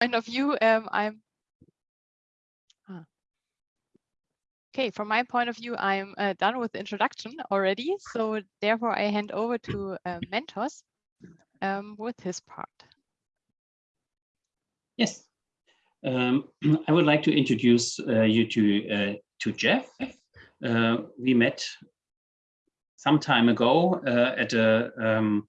point of view, um, I'm ah. okay. From my point of view, I'm uh, done with the introduction already. So therefore, I hand over to uh, Mentos um, with his part. Yes, um, I would like to introduce uh, you to uh, to Jeff. Uh, we met some time ago uh, at a um,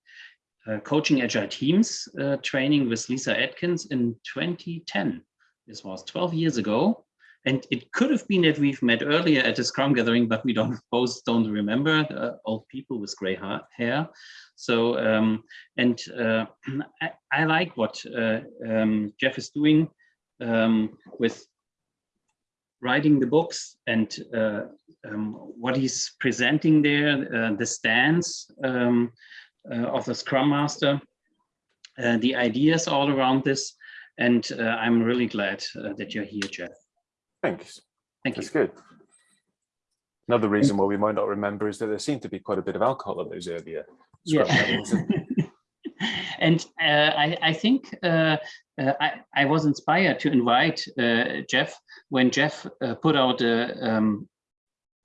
uh, coaching agile teams uh, training with Lyssa Adkins in 2010. This was 12 years ago. And it could have been that we've met earlier at a Scrum gathering, but we don't both don't remember uh, old people with gray hair. So, um, and uh, I, I, like what uh, um, Jeff is doing um, with writing the books and uh, um, what he's presenting there, the stance, um, of the Scrum Master, uh, the ideas all around this. And uh, I'm really glad that you're here, Jeff. Thanks. Thank you. That's good. Another reason why we might not remember is that there seemed to be quite a bit of alcohol at those earlier Scrum yeah. and uh, I, I, think uh, uh, I, I, was inspired to invite Jeff when Jeff put out a um,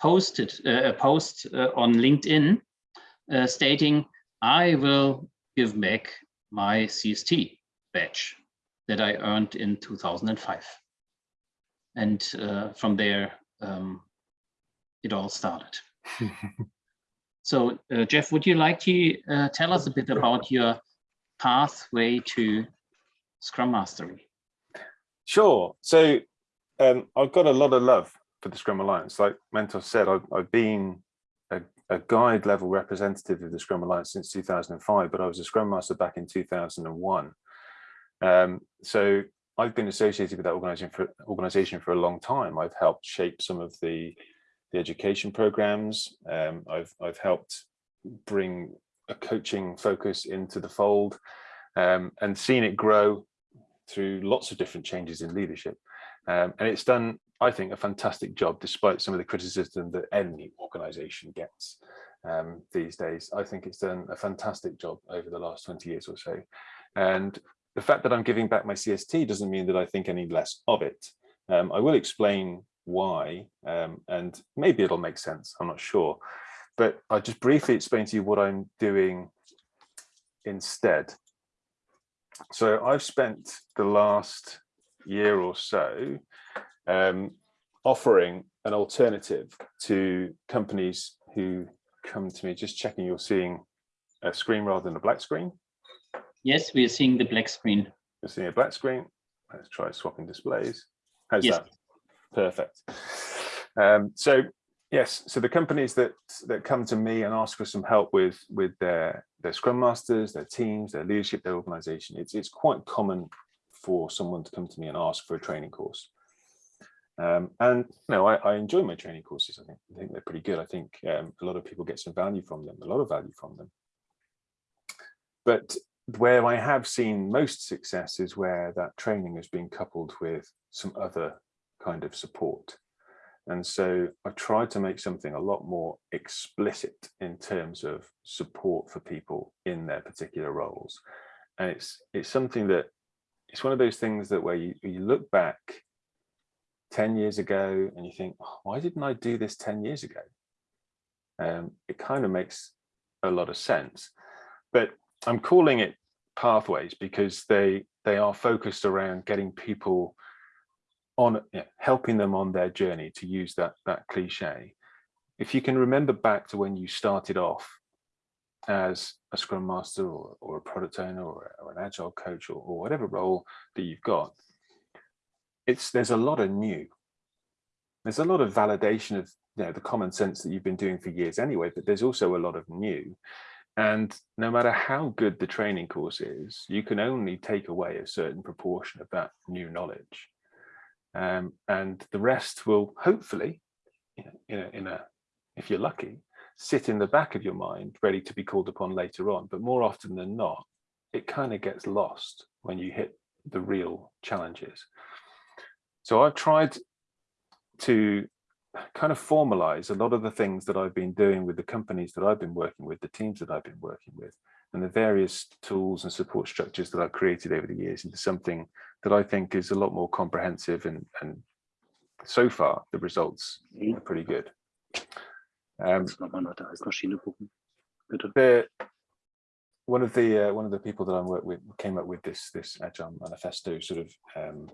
posted a post on LinkedIn stating I will give back my CST badge that I earned in 2005. And uh, from there, um, it all started. so uh, Jeff, would you like to uh, tell us a bit about your pathway to Scrum Mastery? Sure. So um, I've got a lot of love for the Scrum Alliance. Like Mentor said, I've, I've been a guide level representative of the Scrum Alliance since 2005, but I was a Scrum Master back in 2001. Um, so I've been associated with that organization for, organization for a long time. I've helped shape some of the, the education programs. Um, I've, I've helped bring a coaching focus into the fold um, and seen it grow through lots of different changes in leadership. Um, and it's done I think, a fantastic job, despite some of the criticism that any organization gets um, these days. I think it's done a fantastic job over the last 20 years or so. And the fact that I'm giving back my CST doesn't mean that I think any less of it. Um, I will explain why, um, and maybe it'll make sense, I'm not sure. But I'll just briefly explain to you what I'm doing instead. So I've spent the last year or so um, offering an alternative to companies who come to me, just checking you're seeing a screen rather than a black screen. Yes, we are seeing the black screen. You're seeing a black screen. Let's try swapping displays. How's yes. that? Perfect. Um, so yes, so the companies that that come to me and ask for some help with with their their scrum masters, their teams, their leadership, their organization, it's it's quite common for someone to come to me and ask for a training course. Um, and you know, I, I, enjoy my training courses. I think I think they're pretty good. I think um, a lot of people get some value from them, a lot of value from them. But where I have seen most success is where that training has been coupled with some other kind of support. And so I tried to make something a lot more explicit in terms of support for people in their particular roles. And it's it's something that it's one of those things that where you, you look back 10 years ago and you think, oh, why didn't I do this 10 years ago? Um, it kind of makes a lot of sense. But I'm calling it pathways because they they are focused around getting people on you know, helping them on their journey to use that that cliche. If you can remember back to when you started off as a scrum master or, or a product owner or, or an agile coach or, or whatever role that you've got, it's there's a lot of new. There's a lot of validation of you know the common sense that you've been doing for years anyway, but there's also a lot of new. And no matter how good the training course is, you can only take away a certain proportion of that new knowledge. Um, and the rest will hopefully, you know, in a, in a, if you're lucky, sit in the back of your mind, ready to be called upon later on. But more often than not, it kind of gets lost when you hit the real challenges. So I've tried to kind of formalize a lot of the things that I've been doing with the companies that I've been working with, the teams that I've been working with, and the various tools and support structures that I've created over the years into something that I think is a lot more comprehensive and, and so far the results Mhm. are pretty good. Um, Kannst du nochmal nach der Eismaschine gucken? Bitte. the one of the uh, one of the people that I'm work with came up with this this agile manifesto sort of um,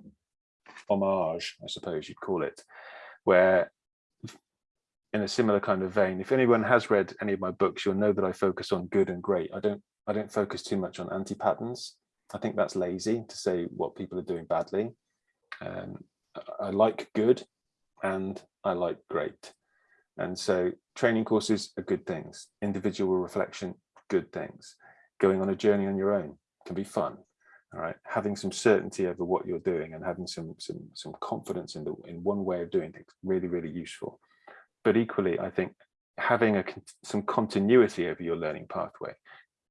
homage, I suppose you'd call it, where in a similar kind of vein, if anyone has read any of my books, you'll know that I focus on good and great. I don't I don't focus too much on anti-patterns. I think that's lazy to say what people are doing badly. Um, I- I like good and I like great. And so training courses are good things. Individual reflection, good things. Going on a journey on your own can be fun. All right. Having some certainty over what you're doing and having some some some confidence in the in one way of doing things really, really useful. But equally, I think having a some continuity over your learning pathway,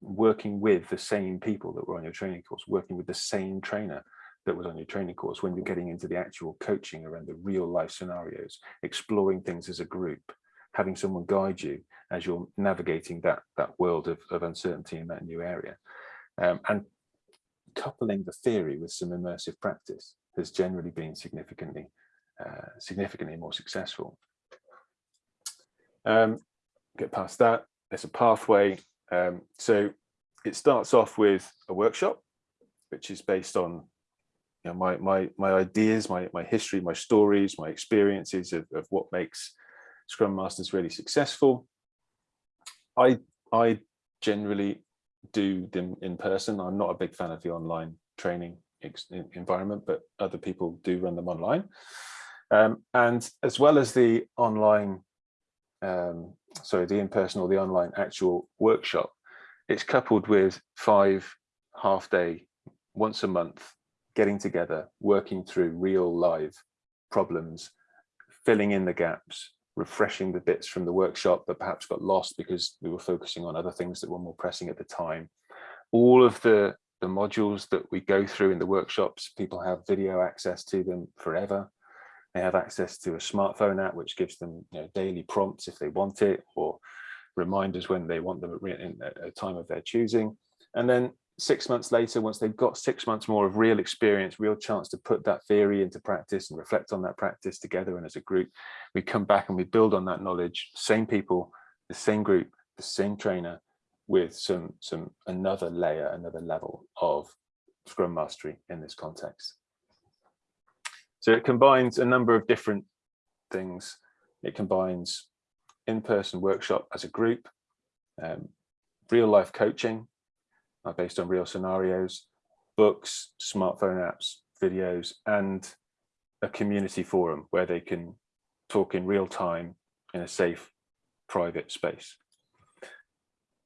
working with the same people that were on your training course, working with the same trainer that was on your training course when you're getting into the actual coaching around the real life scenarios, exploring things as a group, having someone guide you as you're navigating that that world of, of uncertainty in that new area. Um, and coupling the theory with some immersive practice has generally been significantly uh, significantly more successful. Um, get past that, there's a pathway. Um, so it starts off with a workshop, which is based on you know, my, my, my ideas, my, my history, my stories, my experiences of, of what makes Scrum Masters really successful. I, I generally do them in person. I'm not a big fan of the online training environment, but other people do run them online. Um, and as well as the online, um, sorry, the in-person or the online actual workshop, it's coupled with five half day, once a month, getting together, working through real live problems, filling in the gaps, refreshing the bits from the workshop that perhaps got lost because we were focusing on other things that were more pressing at the time. All of the, the modules that we go through in the workshops, people have video access to them forever. They have access to a smartphone app, which gives them you know, daily prompts if they want it, or reminders when they want them at a time of their choosing. And then six months later, once they've got six months more of real experience, real chance to put that theory into practice and reflect on that practice together and as a group, we come back and we build on that knowledge, same people, the same group, the same trainer, with some some another layer, another level of Scrum mastery in this context. So it combines a number of different things. It combines in-person workshop as a group, um, real life coaching uh, based on real scenarios, books, smartphone apps, videos, and a community forum where they can talk in real time in a safe, private space.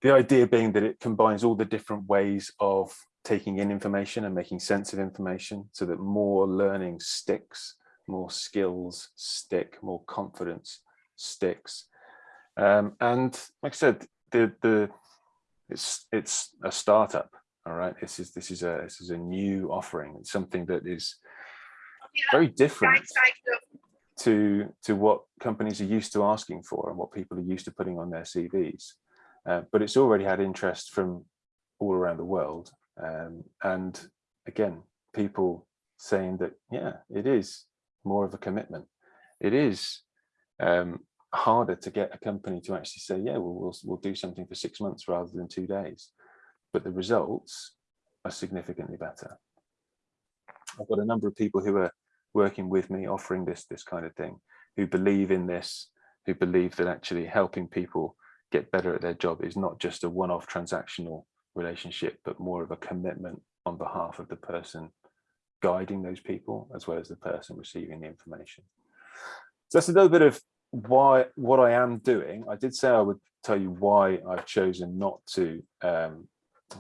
The idea being that it combines all the different ways of taking in information and making sense of information so that more learning sticks, more skills stick, more confidence sticks. Um, and like I said, the the it's it's a startup. All right, this is this is a this is a new offering. It's something that is very different to to what companies are used to asking for and what people are used to putting on their CVs. Uh, but it's already had interest from all around the world. Um, and again, people saying that, yeah, it is more of a commitment. It is um, harder to get a company to actually say, yeah, well, we'll, we'll do something for six months rather than two days. But the results are significantly better. I've got a number of people who are working with me offering this, this kind of thing, who believe in this, who believe that actually helping people get better at their job is not just a one-off transactional relationship, but more of a commitment on behalf of the person guiding those people as well as the person receiving the information. So that's a little bit of why what I am doing. I did say I would tell you why I've chosen not to, um,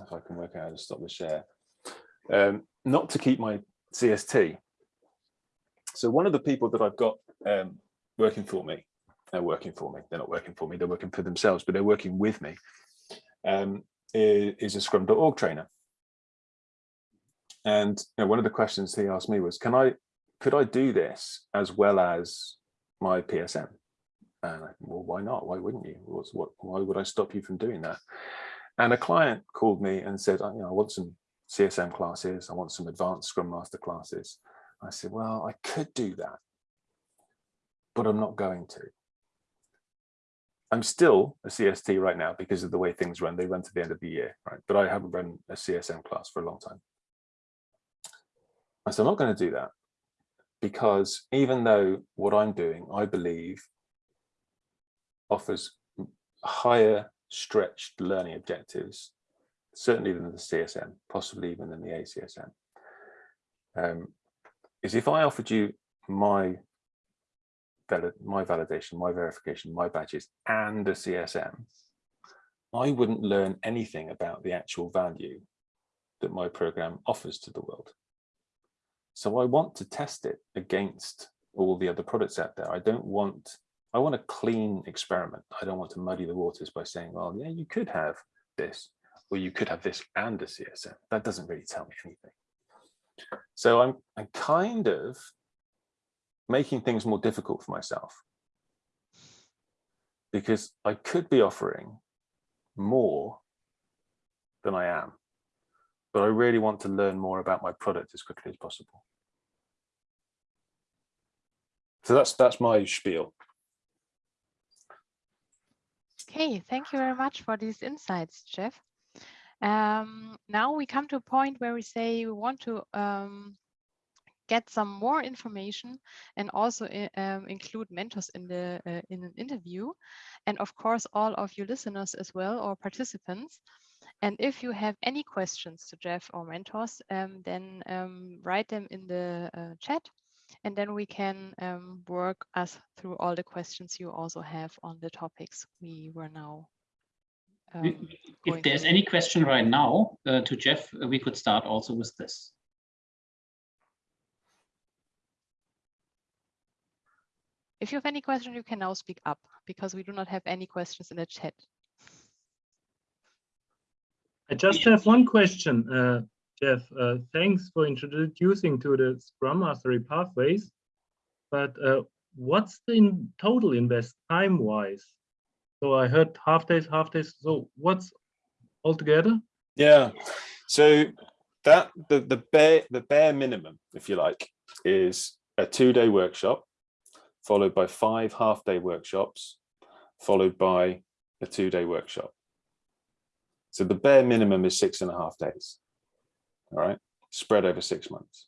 if I can work out how to stop the share, um, not to keep my CST. So one of the people that I've got um, working for me, they're working for me, they're not working for me, they're working for themselves, but they're working with me, um, is, a scrum.org trainer. And you know, one of the questions he asked me was, can I, could I do this as well as my PSM? And I, well, why not? Why wouldn't you? What's, what, why would I stop you from doing that? And a client called me and said, "I- you know, I want some CSM classes. I want some advanced Scrum Master classes. I said, well, I could do that, but I'm not going to. I'm still a CST right now because of the way things run. They run to the end of the year, right? But I haven't run a CSM class for a long time. I said, I'm not going to do that because even though what I'm doing, I believe offers higher stretched learning objectives, certainly than the CSM, possibly even than the ACSM, um, is if I offered you my my validation, my verification, my badges, and a CSM, I wouldn't learn anything about the actual value that my program offers to the world. So I want to test it against all the other products out there. I don't want, I want a clean experiment. I don't want to muddy the waters by saying, well, yeah, you could have this, or you could have this and a CSM. That doesn't really tell me anything. So I'm, I'm kind of making things more difficult for myself because I could be offering more than I am, but I really want to learn more about my product as quickly as possible. So that's that's my spiel. Okay, thank you very much for these insights, Jeff. Um, now we come to a point where we say we want to um, get some more information and also um, include mentors in the uh, in an interview, and of course all of you listeners as well or participants. And if you have any questions to Jeff or mentors, um, then um, write them in the uh, chat, and then we can um, work us through all the questions you also have on the topics we were now. If um, if there's through. any question right now uh, to Jeff, uh, we could start also with this. If you have any question, you can now speak up because we do not have any questions in the chat. I just have one question, uh, Jeff. Uh, thanks for introducing to the Scrum Mastery pathways. But uh, what's the in total invest time-wise? So I heard half days, half days. So what's altogether? Yeah. So that the the bare the bare minimum, if you like, is a two-day workshop, followed by five half-day workshops, followed by a two-day workshop. So the bare minimum is six and a half days. All right, spread over six months.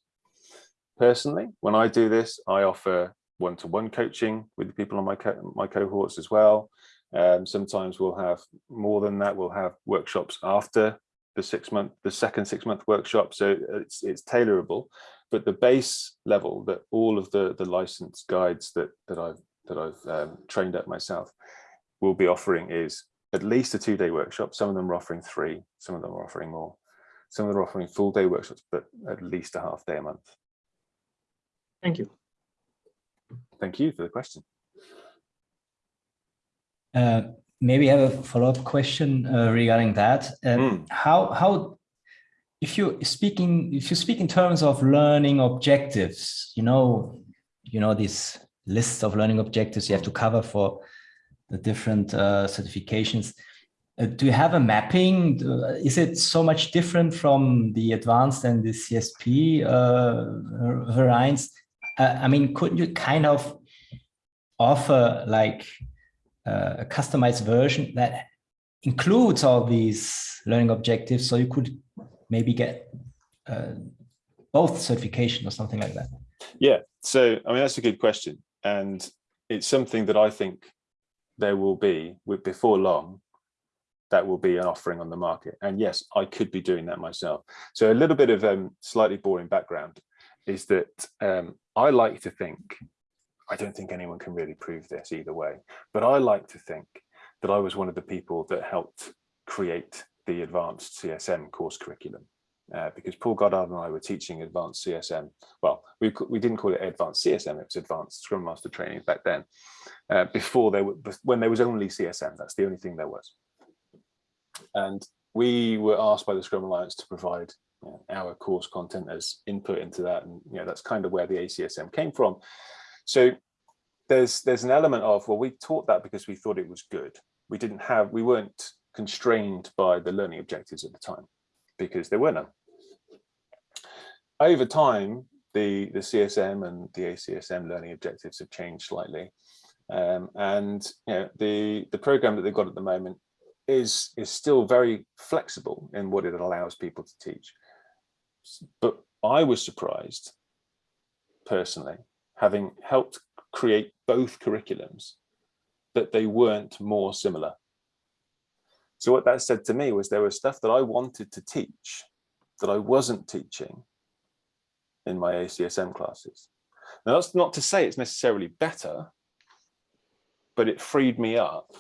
Personally, when I do this, I offer one-to-one coaching with the people on my co my cohorts as well. Um, sometimes we'll have more than that. We'll have workshops after the six month, the second six month workshop. So it's it's tailorable, but the base level that all of the the licensed guides that that I've that I've um, trained at myself will be offering is at least a two day workshop. Some of them are offering three, some of them are offering more. Some of them are offering full day workshops, but at least a half day a month. Thank you. Thank you for the question. Uh, maybe I have a follow-up question uh, regarding that. Uh, Mm. How how if you speaking if you speak in terms of learning objectives, you know, you know these lists of learning objectives you have to cover for the different uh, certifications. Uh, do you have a mapping? Do- Is it so much different from the advanced and the CSP uh, variants? Uh, I mean, couldn't you kind of offer like uh, a customized version that includes all these learning objectives so you could maybe get uh, both certification or something like that Yeah, so I mean that's a good question, and it's something that I think there will be with before long. That will be an offering on the market, and yes, I could be doing that myself. So a little bit of um, slightly boring background is that um, I like to think. I don't think anyone can really prove this either way, but I like to think that I was one of the people that helped create the advanced CSM course curriculum. Uh, because Paul Goddard and I were teaching advanced CSM. Well, we, we didn't call it advanced CSM, it was advanced Scrum Master training back then. Uh, before there were, when there was only CSM, that's the only thing there was. And we were asked by the Scrum Alliance to provide you know, our course content as input into that. And you know, that's kind of where the ACSM came from. So there's there's an element of, well, we taught that because we thought it was good. We didn't have, we weren't constrained by the learning objectives at the time because there were none. Over time, the, the CSM and the ACSM learning objectives have changed slightly. Um, and you know, the, the program that they've got at the moment is, is still very flexible in what it allows people to teach. But I was surprised personally, having helped create both curriculums, that they weren't more similar. So what that said to me was there was stuff that I wanted to teach that I wasn't teaching in my ACSM classes. Now that's not to say it's necessarily better, but it freed me up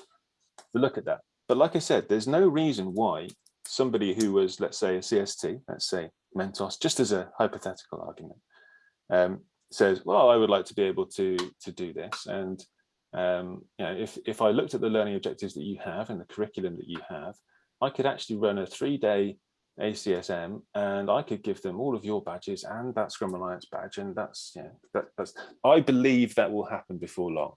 to look at that. But like I said, there's no reason why somebody who was, let's say, a CST, let's say Mentos, just as a hypothetical argument, um, says, well, I would like to be able to, to do this. And um, you know, if, if I looked at the learning objectives that you have and the curriculum that you have, I could actually run a three-day ACSM and I could give them all of your badges and that Scrum Alliance badge. And that's, yeah, that, that's, I believe that will happen before long.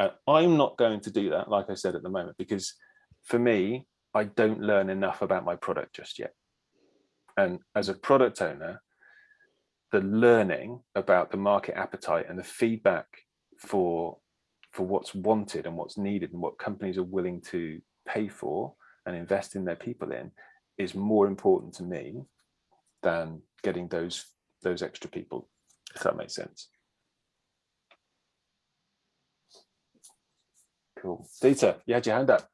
Uh, I'm not going to do that, like I said at the moment, because for me, I don't learn enough about my product just yet. And as a product owner, the learning about the market appetite and the feedback for for what's wanted and what's needed and what companies are willing to pay for and invest in their people in is more important to me than getting those those extra people if that makes sense. Cool. Dieter you had your hand up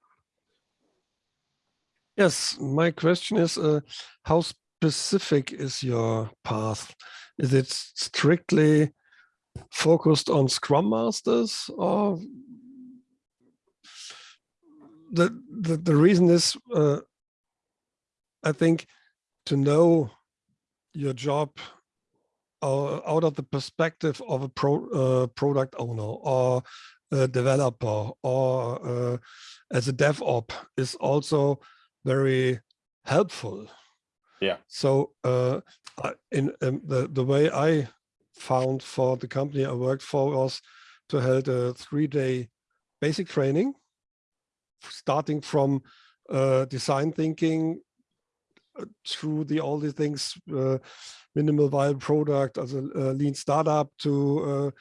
Yes, my question is, uh, how specific is your path? Is it strictly focused on Scrum Masters or the, the, the reason is, uh, I think, to know your job uh, out of the perspective of a pro, uh, product owner or a developer or uh, as a DevOps is also very helpful. Yeah. So uh, in um, the the way I found for the company I worked for was to hold a three-day basic training, starting from uh, design thinking uh, through the all the things, uh, minimal viable product as a, a lean startup to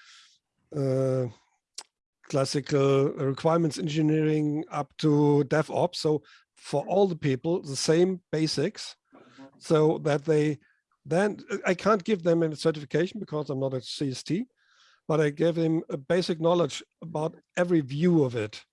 uh, uh, classical requirements engineering up to DevOps. So for all the people, the same basics, so that they then I can't give them a certification because I'm not a CST, but I give them a basic knowledge about every view of it.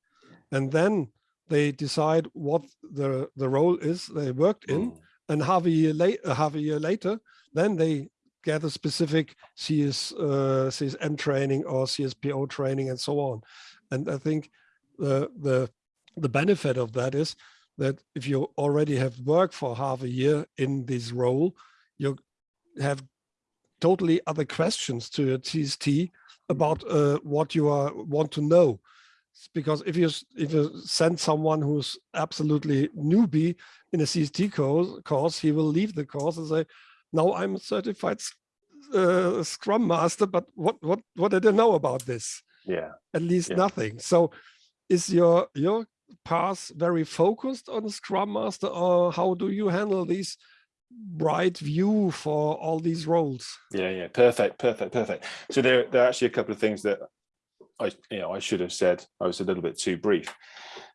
And then they decide what the, the role is they worked in. Mm. And half a year later, half a year later, then they get a specific CS, uh, CSM training or CSPO training and so on. And I think the, the, the benefit of that is that if you already have worked for half a year in this role, you have totally other questions to your TST about uh, what you are want to know. Because if you if you send someone who's absolutely newbie in a CST course, course he will leave the course and say, "Now I'm a certified uh, Scrum Master, but what what what did I know about this? yeah At least Yeah. nothing." So, is your your path very focused on Scrum Master, or how do you handle these bright view for all these roles? Yeah, yeah, perfect, perfect, perfect. So there, there are actually a couple of things that I, you know, I should have said. I was a little bit too brief.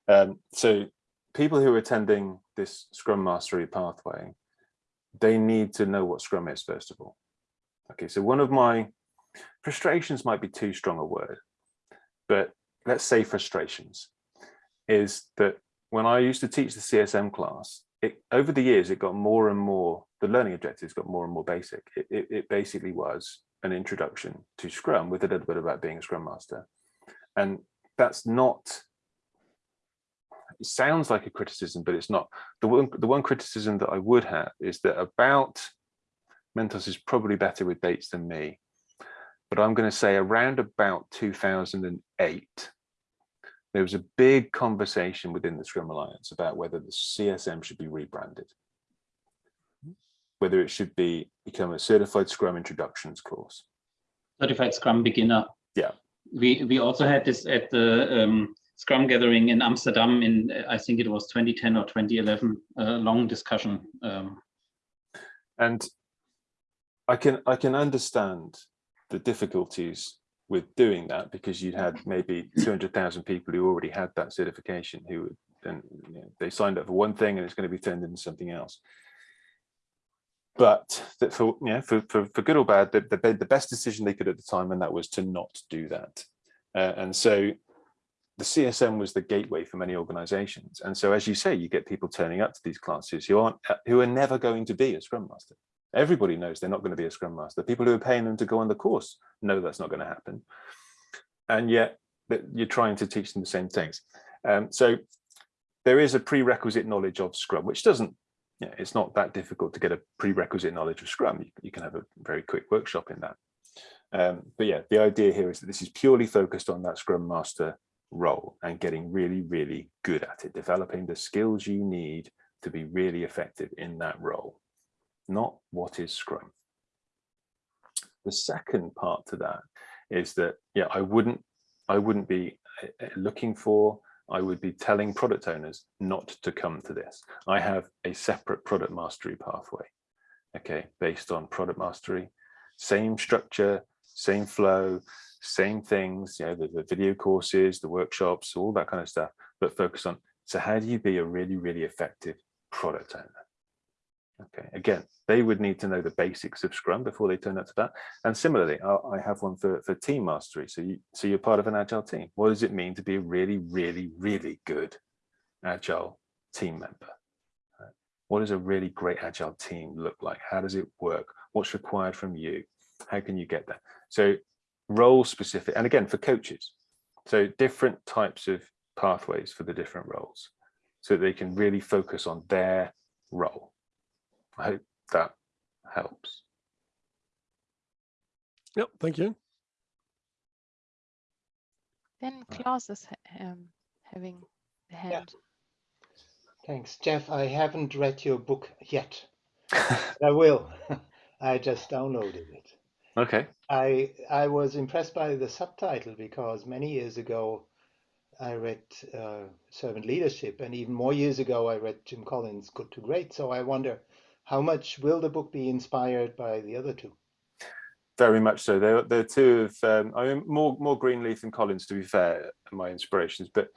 Um, so people who are attending this Scrum Mastery pathway, they need to know what Scrum is first of all. Okay, so one of my frustrations might be too strong a word, but let's say frustrations is that when I used to teach the CSM class, it over the years it got more and more the learning objectives got more and more basic. It, it, it basically was an introduction to scrum with a little bit about being a scrum master. And that's not it sounds like a criticism but it's not. The one the one criticism that i would have is that about mentos is probably better with dates than me but i'm going to say around about 2008 there was a big conversation within the Scrum Alliance about whether the CSM should be rebranded, whether it should be become a certified Scrum introductions course. certified Scrum beginner. Yeah. We we also had this at the um, Scrum gathering in Amsterdam in, uh, I think it was 2010 or 2011, a long discussion. Um, and I can I can understand the difficulties with doing that because you'd had maybe 200,000 people who already had that certification who would then you know, they signed up for one thing and it's going to be turned into something else. But that for yeah for, for, for good or bad, the, the, the best decision they could at the time, and that was to not do that. Uh, and so the CSM was the gateway for many organizations. And so as you say, you get people turning up to these classes who aren't who are never going to be a Scrum Master. Everybody knows they're not going to be a Scrum Master. People who are paying them to go on the course know that's not going to happen. And yet you're trying to teach them the same things. Um, so there is a prerequisite knowledge of Scrum, which doesn't, you know, it's not that difficult to get a prerequisite knowledge of Scrum. You, you can have a very quick workshop in that. Um, but yeah, the idea here is that this is purely focused on that Scrum Master role and getting really, really good at it, developing the skills you need to be really effective in that role, not what is Scrum. The second part to that is that, yeah, I wouldn't, I wouldn't be uh, looking for I would be telling product owners not to come to this. I have a separate product mastery pathway, okay, based on product mastery, same structure, same flow, same things, you know, the, the video courses, the workshops, all that kind of stuff, but focus on, so how do you be a really, really effective product owner? Okay, again, they would need to know the basics of Scrum before they turn up to that. And similarly, I have one for, for team mastery. So, you, so you're part of an agile team. What does it mean to be a really, really, really good agile team member? What does a really great agile team look like? How does it work? What's required from you? How can you get that? So role specific, and again, for coaches. So different types of pathways for the different roles so they can really focus on their role. I hope that helps. Yep, thank you. Then Klaus is um, having the hand. Thanks, Jeff. I haven't read your book yet. I will. I just downloaded it. Okay. I I was impressed by the subtitle because many years ago I read uh, Servant Leadership, and even more years ago I read Jim Collins' Good to Great. So I wonder how much will the book be inspired by the other two? Very much so. They're, they're two of, um, I mean, more, more Greenleaf and Collins, to be fair, my inspirations. But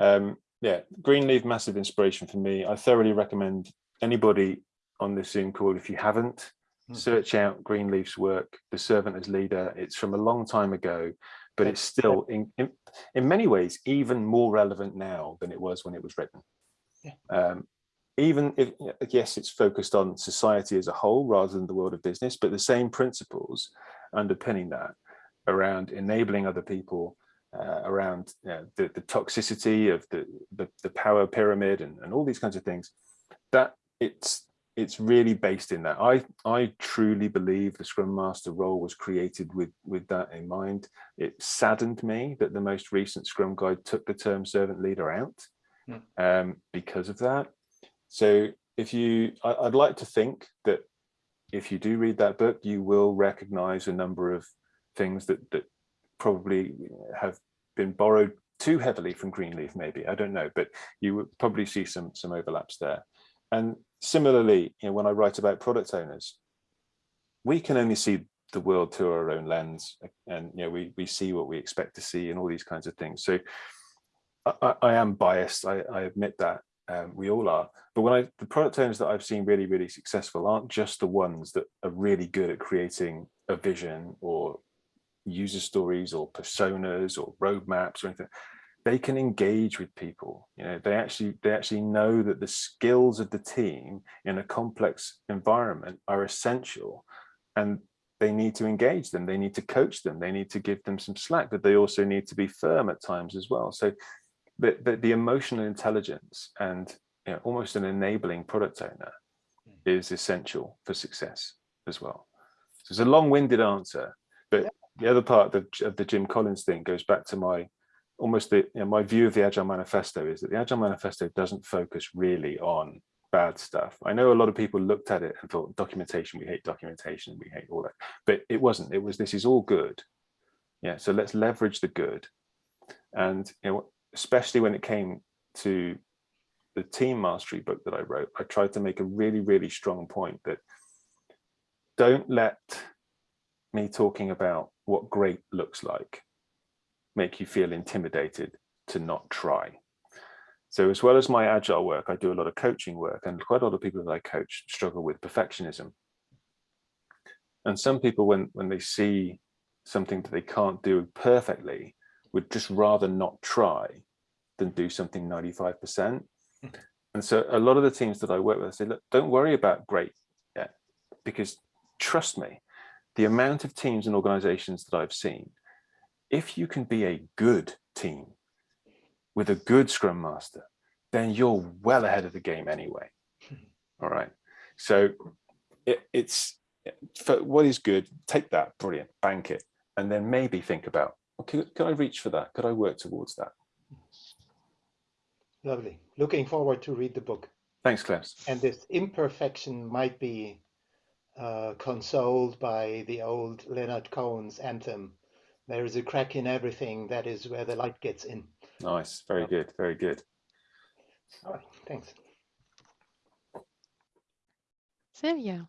um, yeah, Greenleaf, massive inspiration for me. I thoroughly recommend anybody on this Zoom call, if you haven't, mm. search out Greenleaf's work, The Servant as Leader. It's from a long time ago, but it's still, in, in, in many ways, even more relevant now than it was when it was written. Yeah. Um, even if yes it's focused on society as a whole rather than the world of business but the same principles underpinning that around enabling other people uh, around you know, the, the toxicity of the, the, the power pyramid and, and all these kinds of things that it's it's really based in that. I i truly believe the scrum master role was created with with that in mind. It saddened me that the most recent scrum guide took the term servant leader out mm. um, because of that so if you, I, would like to think that if you do read that book, you will recognize a number of things that, that probably have been borrowed too heavily from Greenleaf, maybe, I don't know, but you would probably see some, some overlaps there. And similarly, you know, when I write about product owners, we can only see the world through our own lens and you know we we see what we expect to see and all these kinds of things. So i, I am biased. I, I admit that um, we all are. But when I, the product owners that I've seen really, really successful aren't just the ones that are really good at creating a vision or user stories or personas or roadmaps or anything. They can engage with people. You know, they actually they actually know that the skills of the team in a complex environment are essential, and they need to engage them. They need to coach them. They need to give them some slack, but they also need to be firm at times as well. So the, the, the emotional intelligence and you know, almost an enabling product owner hmm. is essential for success as well. So it's a long-winded answer, but yeah. the other part of, of, the Jim Collins thing goes back to my almost the you know, my view of the Agile Manifesto is that the Agile Manifesto doesn't focus really on bad stuff. I know a lot of people looked at it and thought documentation, we hate documentation, we hate all that, but it wasn't. It was this is all good. Yeah, so let's leverage the good. And you know, especially when it came to the team mastery book that I wrote, I tried to make a really, really strong point that don't let me talking about what great looks like make you feel intimidated to not try. So as well as my agile work, I do a lot of coaching work and quite a lot of people that I coach struggle with perfectionism. And some people, when, when they see something that they can't do perfectly, would just rather not try than do something 95%. And so a lot of the teams that I work with I say, look, don't worry about great yet, because trust me, the amount of teams and organizations that I've seen, if you can be a good team with a good scrum master, then you're well ahead of the game anyway. Hmm. All right. So it, it's for what is good, take that, brilliant, bank it, and then maybe think about, okay, could I reach for that? Could I work towards that? Lovely. Looking forward to read the book. Thanks, Klaus. And this imperfection might be uh, consoled by the old Leonard Cohen's anthem. There is a crack in everything. That is where the light gets in. Nice. Very good. Very good. All right. Thanks. Sylvia.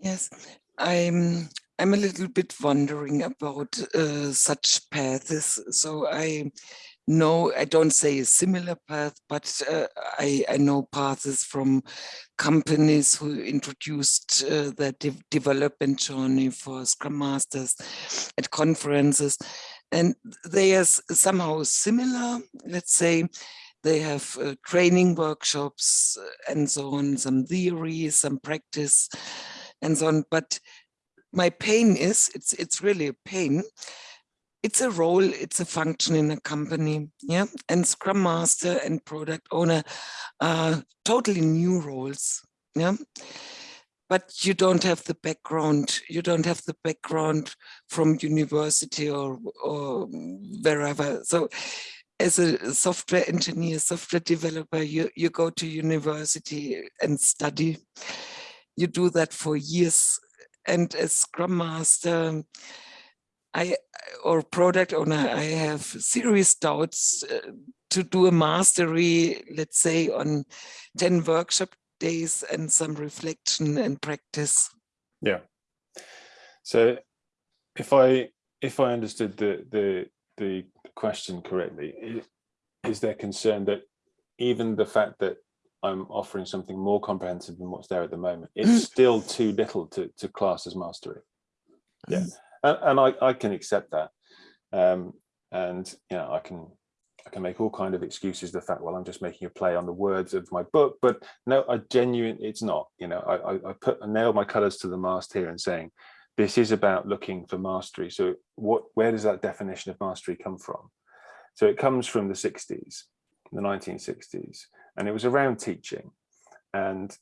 Yes, I'm I'm a little bit wondering about uh, such paths. So I know I don't say a similar path, but uh, I I know paths from companies who introduced uh, their de development journey for Scrum Masters at conferences, and they are somehow similar. Let's say they have uh, training workshops uh, and so on, some theory, some practice, and so on. But my pain is, it's, it's really a pain. It's a role, it's a function in a company, yeah? And Scrum Master and Product Owner are totally new roles, yeah? But you don't have the background, you don't have the background from university or, or wherever. So as a software engineer, software developer, you, you go to university and study. You do that for years. And as Scrum Master, I or product owner, I have serious doubts uh, to do a mastery, let's say on 10 workshop days and some reflection and practice. Yeah. So if I if I understood the the the question correctly, is there concern that even the fact that I'm offering something more comprehensive than what's there at the moment, it's still too little to, to class as mastery. Yeah, and, and I, I can accept that. Um, and you know, I can I can make all kind of excuses the fact, well, I'm just making a play on the words of my book, but no, I genuine it's not, you know, I, I, I put I nailed my colors to the mast here and saying, this is about looking for mastery. So what, where does that definition of mastery come from? So it comes from the 60s, the 1960s, and it was around teaching. And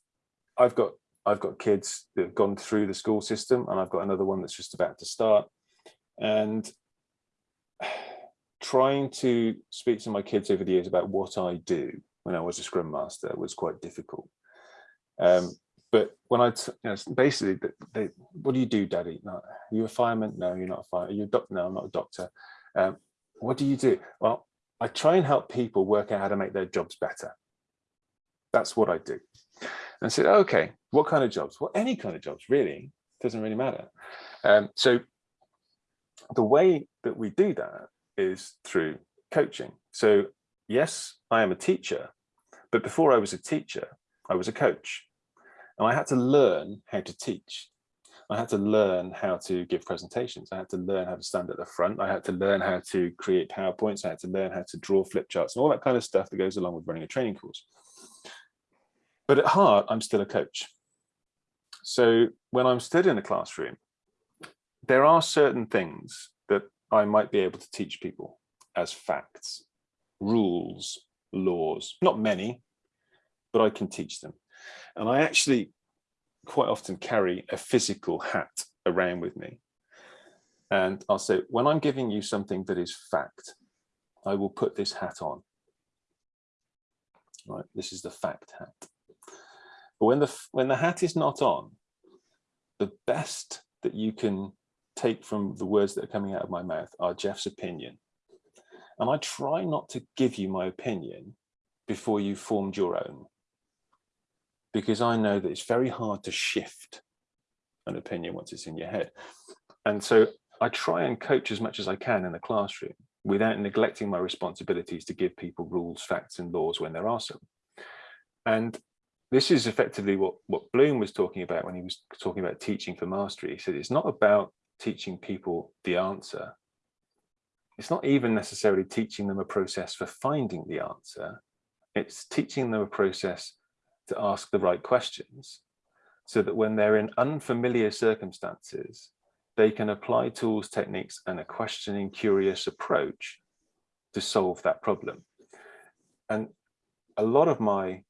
I've got I've got kids that have gone through the school system, and I've got another one that's just about to start. And trying to speak to my kids over the years about what I do when I was a Scrum Master was quite difficult. Um, but when I, you know, basically, they, what do you do, Daddy? No, are you a fireman? No, you're not a fireman. Are you a doctor? No, I'm not a doctor. Um, what do you do? Well, I try and help people work out how to make their jobs better. That's what I do. And I said, okay, what kind of jobs? Well, any kind of jobs, really. Doesn't really matter. Um, so the way that we do that is through coaching. So yes, I am a teacher, but before I was a teacher, I was a coach. And I had to learn how to teach. I had to learn how to give presentations. I had to learn how to stand at the front. I had to learn how to create PowerPoints. I had to learn how to draw flip charts and all that kind of stuff that goes along with running a training course. But at heart, I'm still a coach. So when I'm stood in a classroom, there are certain things that I might be able to teach people as facts, rules, laws, not many, but I can teach them. And I actually quite often carry a physical hat around with me. And I'll say, when I'm giving you something that is fact, I will put this hat on. Right, this is the fact hat. But when the when the hat is not on, the best that you can take from the words that are coming out of my mouth are Jeff's opinion. And I try not to give you my opinion before you've formed your own. Because I know that it's very hard to shift an opinion once it's in your head. And so I try and coach as much as I can in the classroom without neglecting my responsibilities to give people rules, facts and laws when there are some. And this is effectively what, what Bloom was talking about when he was talking about teaching for mastery. He said it's not about teaching people the answer. It's not even necessarily teaching them a process for finding the answer. It's teaching them a process to ask the right questions so that when they're in unfamiliar circumstances, they can apply tools, techniques, and a questioning, curious approach to solve that problem. And a lot of my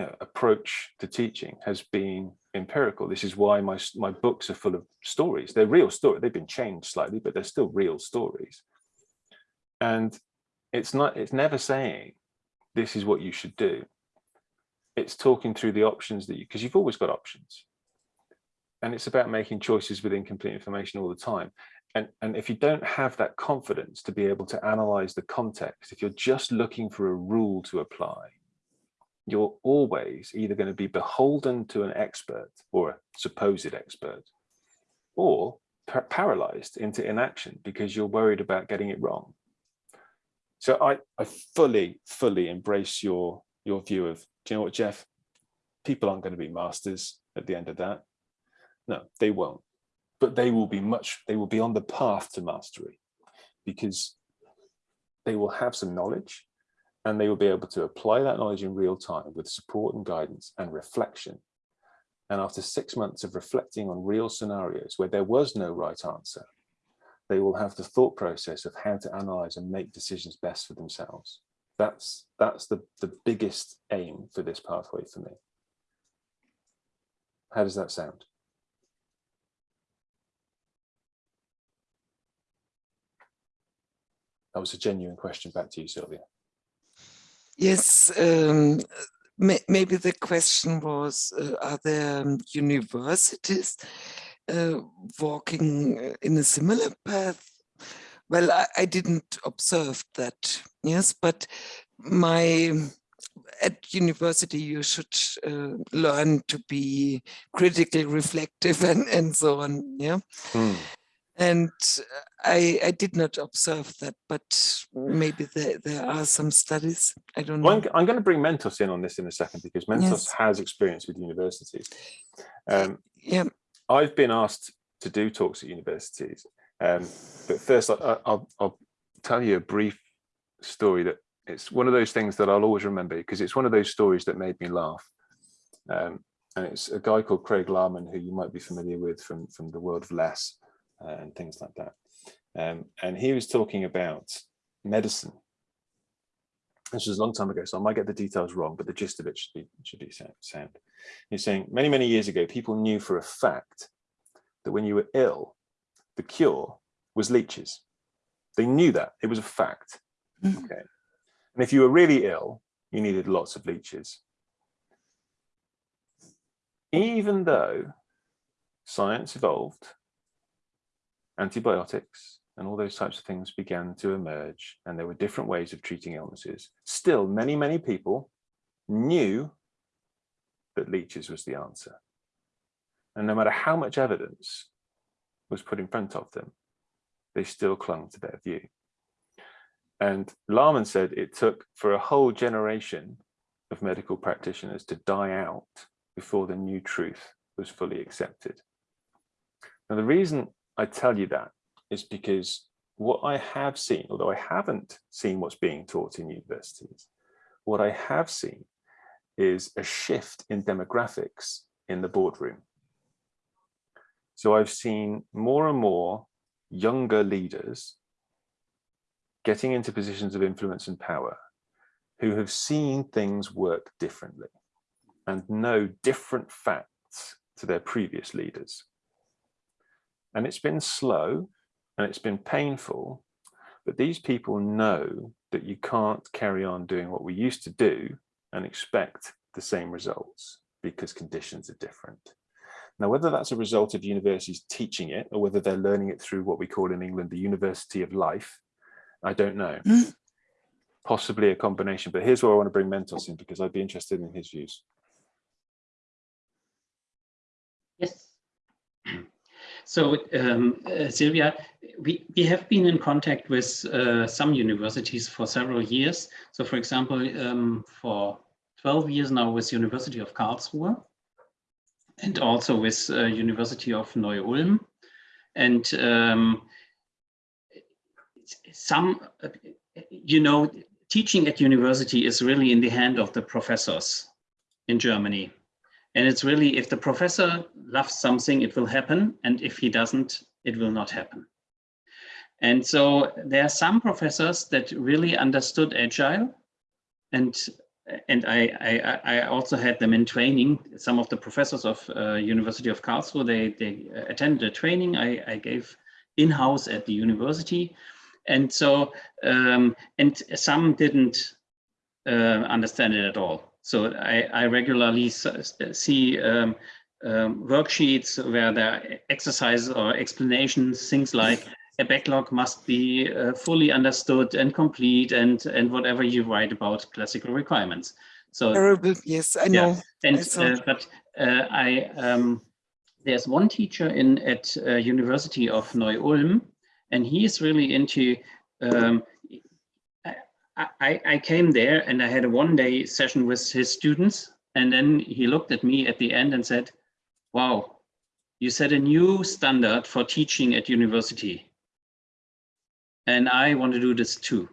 know, approach to teaching has been empirical. This is why my, my books are full of stories. They're real stories. They've been changed slightly, but they're still real stories. And it's not, it's never saying this is what you should do. It's talking through the options that you, because you've always got options and it's about making choices with incomplete information all the time. And, and if you don't have that confidence to be able to analyze the context, if you're just looking for a rule to apply, you're always either going to be beholden to an expert or a supposed expert, or paralyzed into inaction because you're worried about getting it wrong. So I, I fully, fully embrace your, your view of, do you know what, Geoff? People aren't going to be masters at the end of that no, they won't. But they will be much, they will be on the path to mastery because they will have some knowledge and they will be able to apply that knowledge in real time with support and guidance and reflection. And after six months of reflecting on real scenarios where there was no right answer, they will have the thought process of how to analyze and make decisions best for themselves. That's, that's the, the biggest aim for this pathway for me. How does that sound? That was a genuine question back to you, Sylvia. Yes, um, may, maybe the question was, uh, are there um, universities uh, walking in a similar path? Well, I, I didn't observe that, yes, but my at university you should uh, learn to be critically reflective and and so on yeah mm. And I, I did not observe that, but maybe there, there are some studies. I don't well, know. I'm, I'm, going to bring Mentos in on this in a second because Mentos yes. has experience with universities. Um, yeah. I've been asked to do talks at universities. Um, but first, I, I'll, I'll tell you a brief story that it's one of those things that I'll always remember because it's one of those stories that made me laugh. Um, and it's a guy called Craig Larman, who you might be familiar with from, from the world of LeSS uh, and things like that. Um, and he was talking about medicine. This was a long time ago, so I might get the details wrong, but the gist of it should be should be sound. He's saying many, many years ago, people knew for a fact that when you were ill, the cure was leeches. They knew that, it was a fact. Mm. Okay. And if you were really ill, you needed lots of leeches. Even though science evolved antibiotics and all those types of things began to emerge and there were different ways of treating illnesses. Still, many, many people knew that leeches was the answer. And no matter how much evidence was put in front of them, they still clung to their view. And Larman said it took for a whole generation of medical practitioners to die out before the new truth was fully accepted. Now, the reason I tell you that is because what I have seen, although I haven't seen what's being taught in universities, what I have seen is a shift in demographics in the boardroom. So I've seen more and more younger leaders getting into positions of influence and power who have seen things work differently and know different facts to their previous leaders. And it's been slow and it's been painful, but these people know that you can't carry on doing what we used to do and expect the same results because conditions are different. Now, whether that's a result of universities teaching it or whether they're learning it through what we call in England the University of Life, I don't know. Mm. Possibly a combination, but here's where I want to bring Mentos in because I'd be interested in his views. Yes. So, um, uh, Sylvia, we, we have been in contact with uh, some universities for several years. So, for example, um, for 12 years now with University of Karlsruhe and also with uh, University of Neu-Ulm. And um, some, you know, teaching at university is really in the hand of the professors in Germany. And it's really, if the professor loves something, it will happen. And if he doesn't, it will not happen. And so there are some professors that really understood Agile. And, and I, I, I also had them in training. Some of the professors of uh, University of Karlsruhe, they, they attended a training I, I gave in-house at the university. And so, um, and some didn't uh, understand it at all. So I, I regularly see um, um, worksheets where there are exercises or explanations, things like a backlog must be uh, fully understood and complete and, and whatever you write about classical requirements. So Terrible. Yes, I know. and I uh, but uh, I um, there's one teacher in at uh, University of Neu-Ulm, and he is really into. Um, I, I, came there and I had a one day session with his students, and then he looked at me at the end and said, "Wow, you set a new standard for teaching at university, and I want to do this too."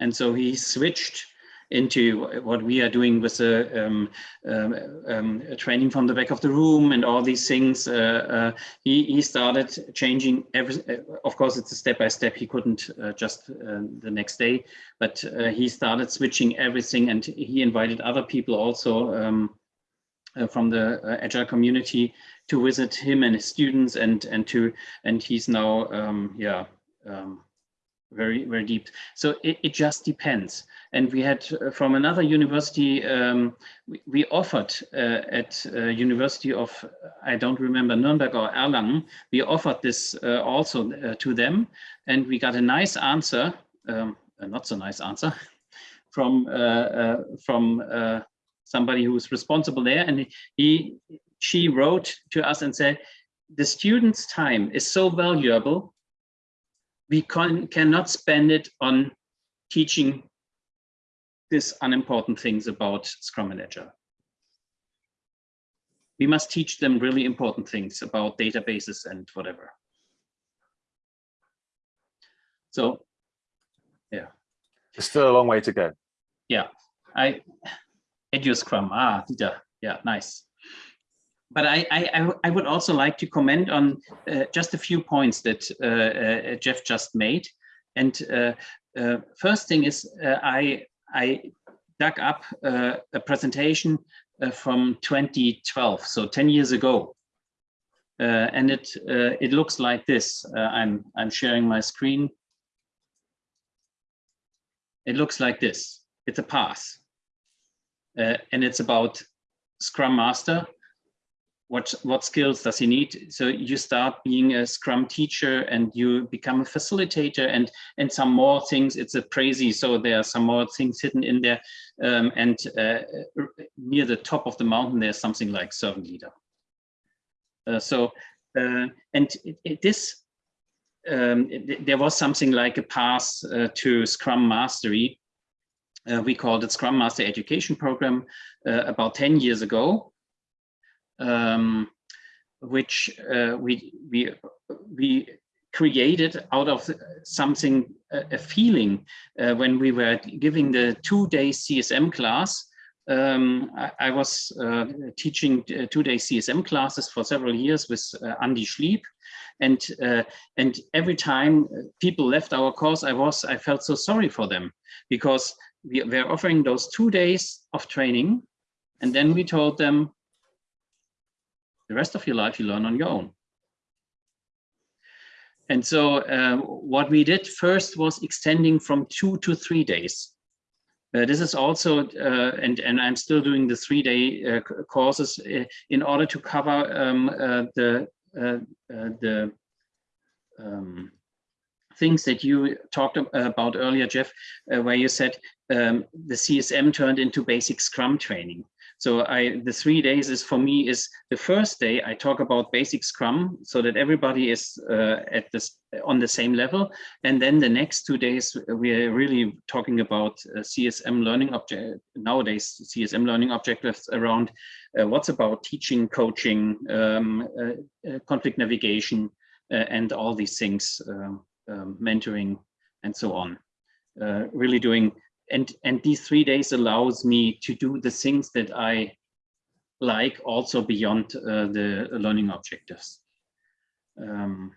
And so he switched into what we are doing with the um, um, um, training from the back of the room and all these things. Uh, uh, he, he started changing every, of course it's a step by step. He couldn't uh, just uh, the next day, but uh, he started switching everything and he invited other people also um, uh, from the agile community to visit him and his students and and to and he's now um, yeah um, very very deep. So it, it just depends. And we had uh, from another university um, we, we, offered uh, at uh, university of i don't remember nuremberg or erlangen we offered this uh, also uh, to them. And we got a nice answer um, a not so nice answer from from somebody who's responsible there. And he she wrote to us and said the students time is so valuable we can, cannot spend it on teaching these unimportant things about Scrum and Agile. We must teach them really important things about databases and whatever. So, yeah. There's still a long way to go. Yeah, I, Edu Scrum, ah, Dieter, yeah, nice but I, I, I would also like to comment on uh, just a few points that uh, uh, Geoff just made. And uh, uh, first thing is uh, I, I dug up a presentation from 2012, so 10 years ago. and it it looks like this. I'm I'm sharing my screen. It looks like this. It's a pass, and it's about Scrum Master what what skills does he need? So you start being a scrum teacher and you become a facilitator and and some more things it's a crazy so there are some more things hidden in there um, and uh, near the top of the mountain there's something like servant leader. Uh, so uh, and it, it, this um, it, there was something like a path uh, to scrum mastery. Uh, we called it scrum master education program uh, about 10 years ago um, which uh, we we we created out of something a, feeling uh, when we were giving the two-day CSM class. Um, I, I, was uh, teaching uh, two-day CSM classes for several years with uh, Andy Schliep, and uh, and every time people left our course, I was I felt so sorry for them because we were offering those two days of training, and then we told them the rest of your life you learn on your own. And so uh, what we did first was extending from two to three days. Uh, this is also, uh, and, and I'm still doing the three-day uh, courses uh, in order to cover um, uh, the, the um, things that you talked about earlier, Geoff, uh, where you said um, the CSM turned into basic Scrum training. So I, the three days is for me is the first day I talk about basic Scrum so that everybody is uh, at this on the same level. And then the next two days we are really talking about uh, CSM learning object nowadays CSM learning objectives around uh, what's about teaching, coaching, um, uh, uh, conflict navigation, uh, and all these things, um, mentoring, and so on. really doing and and these three days allows me to do the things that I like also beyond uh, the learning objectives. Um,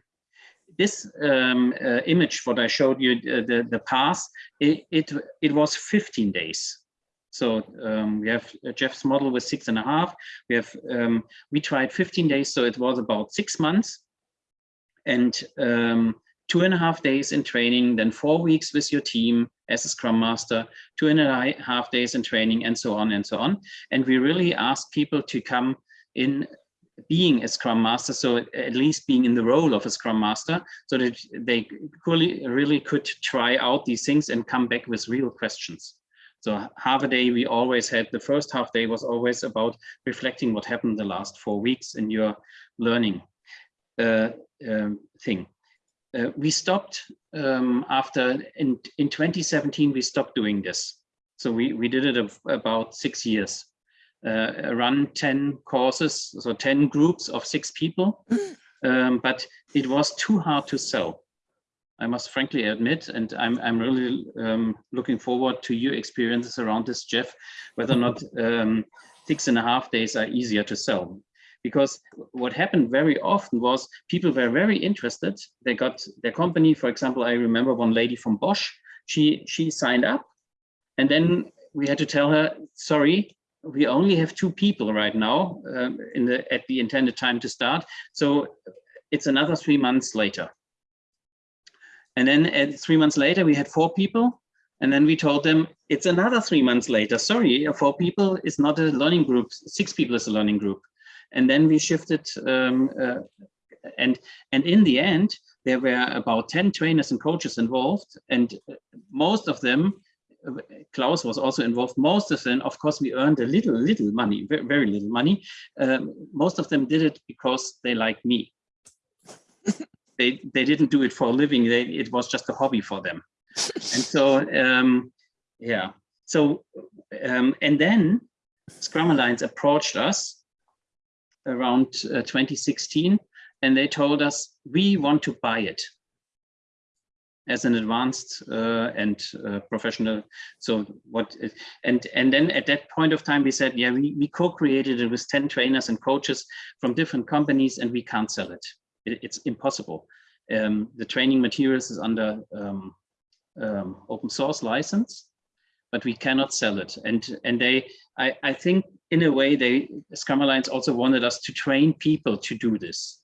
this um, uh, image, what I showed you, uh, the the path, it, it it was 15 days. So um, we have Geoff's model was six and a half. We have um, we tried 15 days, so it was about six months, and um, two and a half days in training, then four weeks with your team, as a Scrum Master, two and a half days in training, and so on and so on. And we really ask people to come in being a Scrum Master, so at least being in the role of a Scrum Master, so that they really, really could try out these things and come back with real questions. So half a day we always had, the first half day was always about reflecting what happened the last four weeks in your learning uh, um, thing uh, we stopped um, after in in 2017 we stopped doing this. So we we did it about six years. Uh, run 10 courses so 10 groups of six people. Um, but it was too hard to sell I must frankly admit, and I'm, I'm really um, looking forward to your experiences around this, Geoff, whether or not um, six and a half days are easier to sell because what happened very often was people were very interested. They got their company, for example, I remember one lady from Bosch, she, she signed up and then we had to tell her, sorry, we only have two people right now um, in the at the intended time to start. So it's another three months later. And then at three months later, we had four people. And then we told them it's another three months later. Sorry, four people is not a learning group. Six people is a learning group and then we shifted um, uh, and and in the end there were about 10 trainers and coaches involved and most of them Klaus was also involved. Most of them, of course, we earned a little, little money, very, very little money. Um, most of them did it because they like me. they they didn't do it for a living. They, it was just a hobby for them. and so, um, yeah. So, um, and then Scrum Alliance approached us around uh, 2016, and they told us, we want to buy it as an advanced uh, and uh, professional. So what, and, and then at that point of time, we said, yeah, we, we co-created it with 10 trainers and coaches from different companies and we can't sell it. it it's impossible. Um, the training materials is under um, um, open source license, but we cannot sell it. And, and they, I, I think in a way, they Scrum Alliance also wanted us to train people to do this.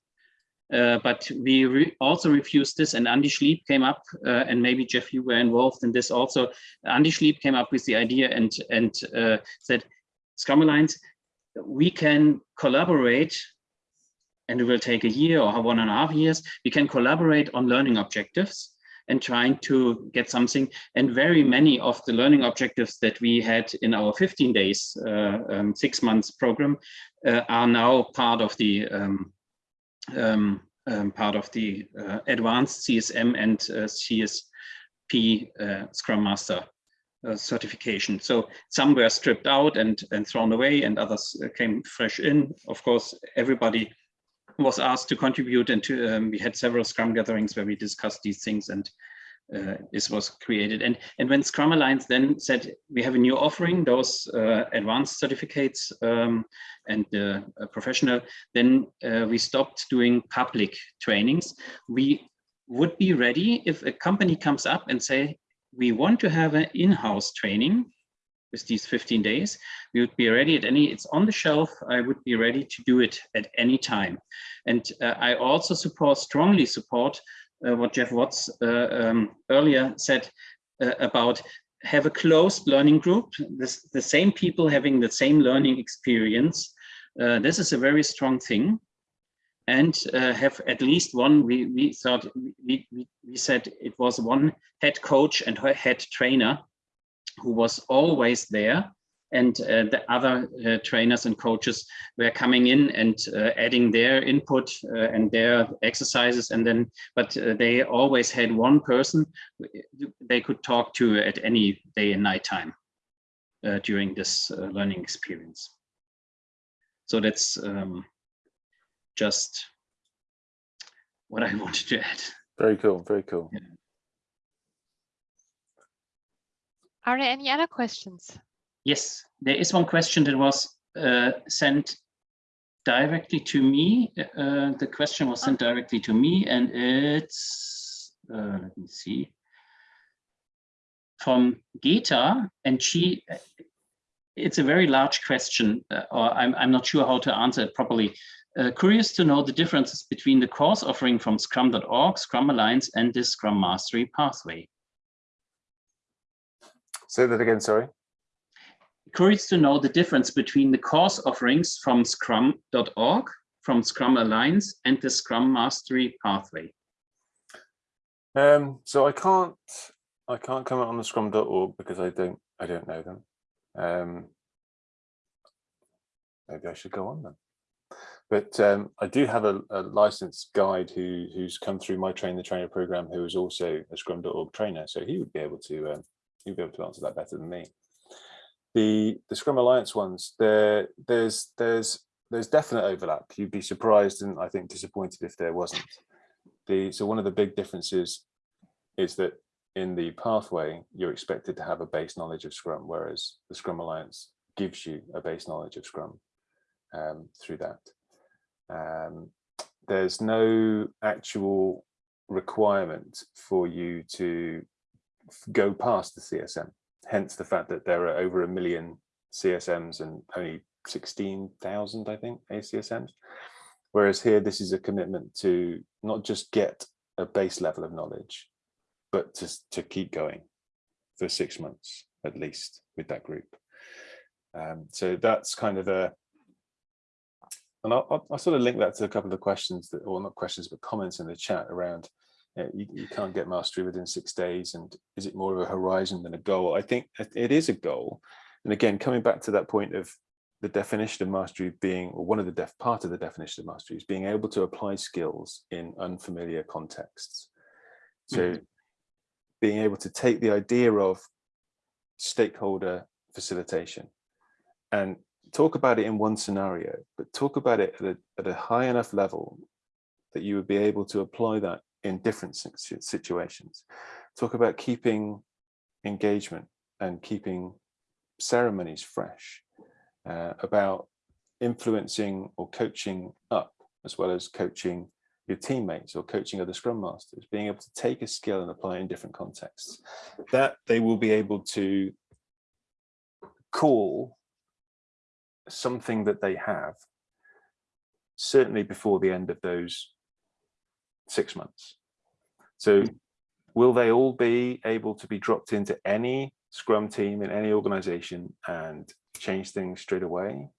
Uh, but we re also refused this and Andy Schliep came up uh, and maybe Geoff you were involved in this also Andy Schliep came up with the idea and and uh, said Scrum Alliance we can collaborate and it will take a year or one and a half years we can collaborate on learning objectives and trying to get something. And very many of the learning objectives that we had in our 15 days, uh, um, six months program uh, are now part of the um, um, um part of the uh, advanced CSM and uh, CSP uh, Scrum Master uh, certification. So some were stripped out and, and thrown away and others came fresh in. Of course, everybody was asked to contribute and to, um, we had several Scrum gatherings where we discussed these things and uh, this was created. And, and when Scrum Alliance then said, we have a new offering, those uh, advanced certificates um, and uh, professional, then uh, we stopped doing public trainings. We would be ready if a company comes up and say, we want to have an in-house training with these 15 days, we would be ready at any, it's on the shelf, I would be ready to do it at any time. And uh, I also support, strongly support uh, what Geoff Watts uh, um, earlier said uh, about have a closed learning group, this, the same people having the same learning experience. Uh, this is a very strong thing and uh, have at least one, we, we thought, we, we, we said it was one head coach and head trainer who was always there and uh, the other uh, trainers and coaches were coming in and uh, adding their input uh, and their exercises and then but uh, they always had one person they could talk to at any day and night time uh, during this learning experience so that's um, just what I wanted to add. Very cool, very cool. Yeah. Are there any other questions? Yes, there is one question that was uh, sent directly to me. Uh, the question was sent directly to me and it's, uh, let me see, from Geta and she, it's a very large question uh, or I'm, I'm not sure how to answer it properly. Uh, curious to know the differences between the course offering from scrum.org, Scrum Alliance and the Scrum Mastery pathway. Say that again, sorry. Curious to know the difference between the course offerings from scrum.org, from Scrum Alliance and the Scrum Mastery pathway. Um, so I can't I can't comment on the scrum.org because I don't I don't know them. Um, maybe I should go on them. But um, I do have a, a, licensed guide who who's come through my train the trainer program who is also a scrum.org trainer. So he would be able to um, would be able to answer that better than me. The the Scrum Alliance ones, there there's there's there's definite overlap. You'd be surprised and I think disappointed if there wasn't. The so one of the big differences is that in the pathway, you're expected to have a base knowledge of Scrum, whereas the Scrum Alliance gives you a base knowledge of Scrum um, through that. Um, there's no actual requirement for you to go past the CSM, hence the fact that there are over a million CSMs and only 16,000, I think, ACSMs. Whereas here, this is a commitment to not just get a base level of knowledge, but to, to keep going for six months at least with that group. Um, so that's kind of a, and I'll, I'll, sort of link that to a couple of the questions that, or not questions, but comments in the chat around you, you, you, can't get mastery within six days. And is it more of a horizon than a goal? I think it is a goal. And again, coming back to that point of the definition of mastery being, or one of the def part of the definition of mastery is being able to apply skills in unfamiliar contexts. So mm -hmm. being able to take the idea of stakeholder facilitation and talk about it in one scenario, but talk about it at a, at a high enough level that you would be able to apply that in different situations. Talk about keeping engagement and keeping ceremonies fresh, uh, about influencing or coaching up as well as coaching your teammates or coaching other scrum masters, being able to take a skill and apply it in different contexts. That they will be able to call something that they have certainly before the end of those six months. So will they all be able to be dropped into any scrum team in any organization and change things straight away?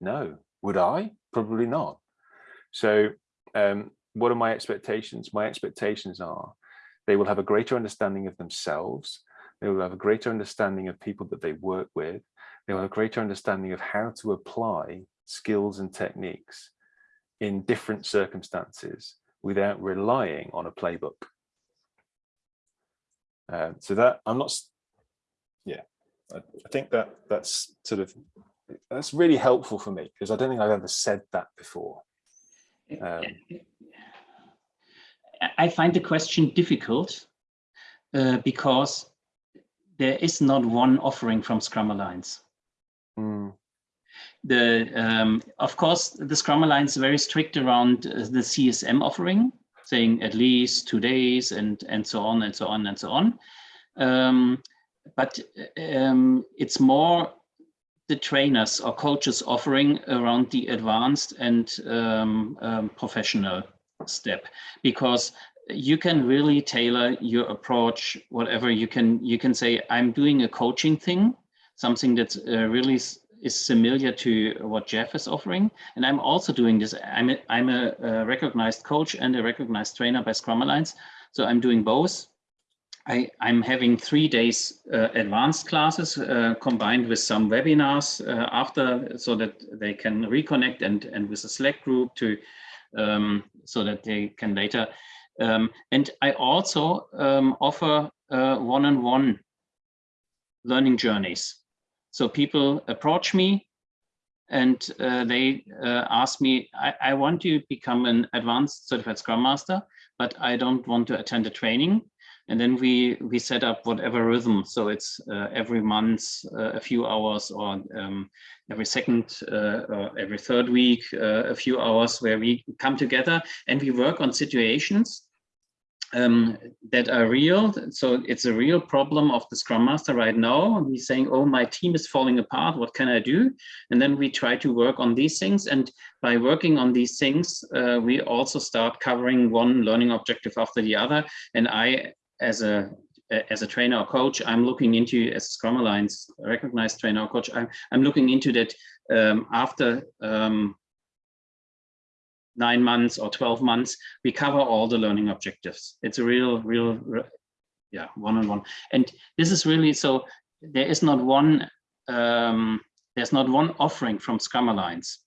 No. Would I? Probably not. So um, what are my expectations? My expectations are they will have a greater understanding of themselves. They will have a greater understanding of people that they work with. They will have a greater understanding of how to apply skills and techniques in different circumstances without relying on a playbook. Uh, so that I'm not, yeah, I, I think that that's sort of, that's really helpful for me because I don't think I've ever said that before. Um, I find the question difficult uh, because there is not one offering from Scrum Alliance. Mm the um, of course the Scrum Alliance is very strict around uh, the CSM offering, saying at least two days and and so on and so on and so on. Um, but um, it's more the trainers or coaches offering around the advanced and um, um, professional step because you can really tailor your approach whatever you can you can say i'm doing a coaching thing something that's uh, really is similar to what Geoff is offering. And I'm also doing this. I'm a, I'm a, a recognized coach and a recognized trainer by Scrum Alliance. So I'm doing both. I, am having three days uh, advanced classes uh, combined with some webinars uh, after so that they can reconnect and, and with a Slack group to um, so that they can later. Um, and I also um, offer uh, one-on-one -on -one learning journeys. So people approach me and uh, they uh, ask me, I, I want to become an advanced certified Scrum Master, but I don't want to attend a training. And then we we set up whatever rhythm. So it's uh, every month, uh, a few hours, or um, every second uh, or every third week, uh, a few hours where we come together and we work on situations um, that are real. So it's a real problem of the Scrum Master right now. He's saying, oh, my team is falling apart. What can I do? And then we try to work on these things. And by working on these things, uh, we also start covering one learning objective after the other. And I, as a as a trainer or coach, I'm looking into, as a Scrum Alliance recognized trainer or coach, I'm, I'm looking into that um, after um, nine months or 12 months, we cover all the learning objectives. It's a real, real, yeah, one-on-one. -on -one. And this is really, so there is not one, um, there's not one offering from Scrum Alliance.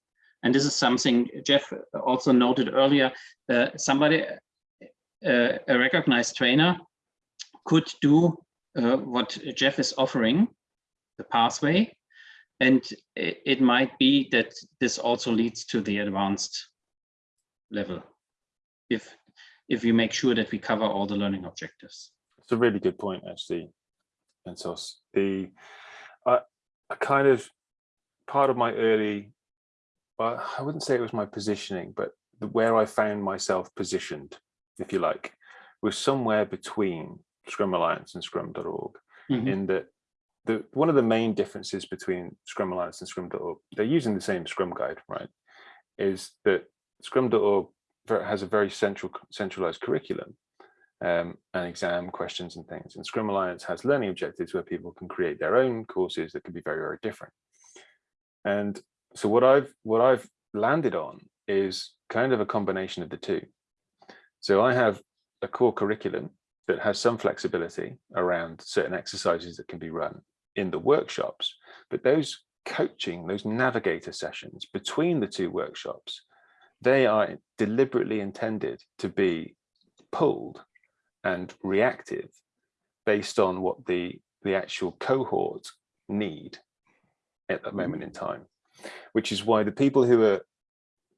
And this is something Geoff also noted earlier, uh, somebody, uh, a recognized trainer could do uh, what Geoff is offering, the pathway, and it, it might be that this also leads to the advanced level if if we make sure that we cover all the learning objectives. It's a really good point, actually. And so the I, I kind of part of my early, well, I wouldn't say it was my positioning, but the, where I found myself positioned, if you like, was somewhere between Scrum Alliance and Scrum.org. Mm -hmm. In that, the one of the main differences between Scrum Alliance and Scrum.org, they're using the same Scrum guide, right? Is that Scrum.org has a very central centralized curriculum um, and exam questions and things. And Scrum Alliance has learning objectives where people can create their own courses that can be very, very different. And so what I've what I've landed on is kind of a combination of the two. So I have a core curriculum that has some flexibility around certain exercises that can be run in the workshops, but those coaching, those navigator sessions between the two workshops they are deliberately intended to be pulled and reactive based on what the the actual cohort need at that moment in time which is why the people who are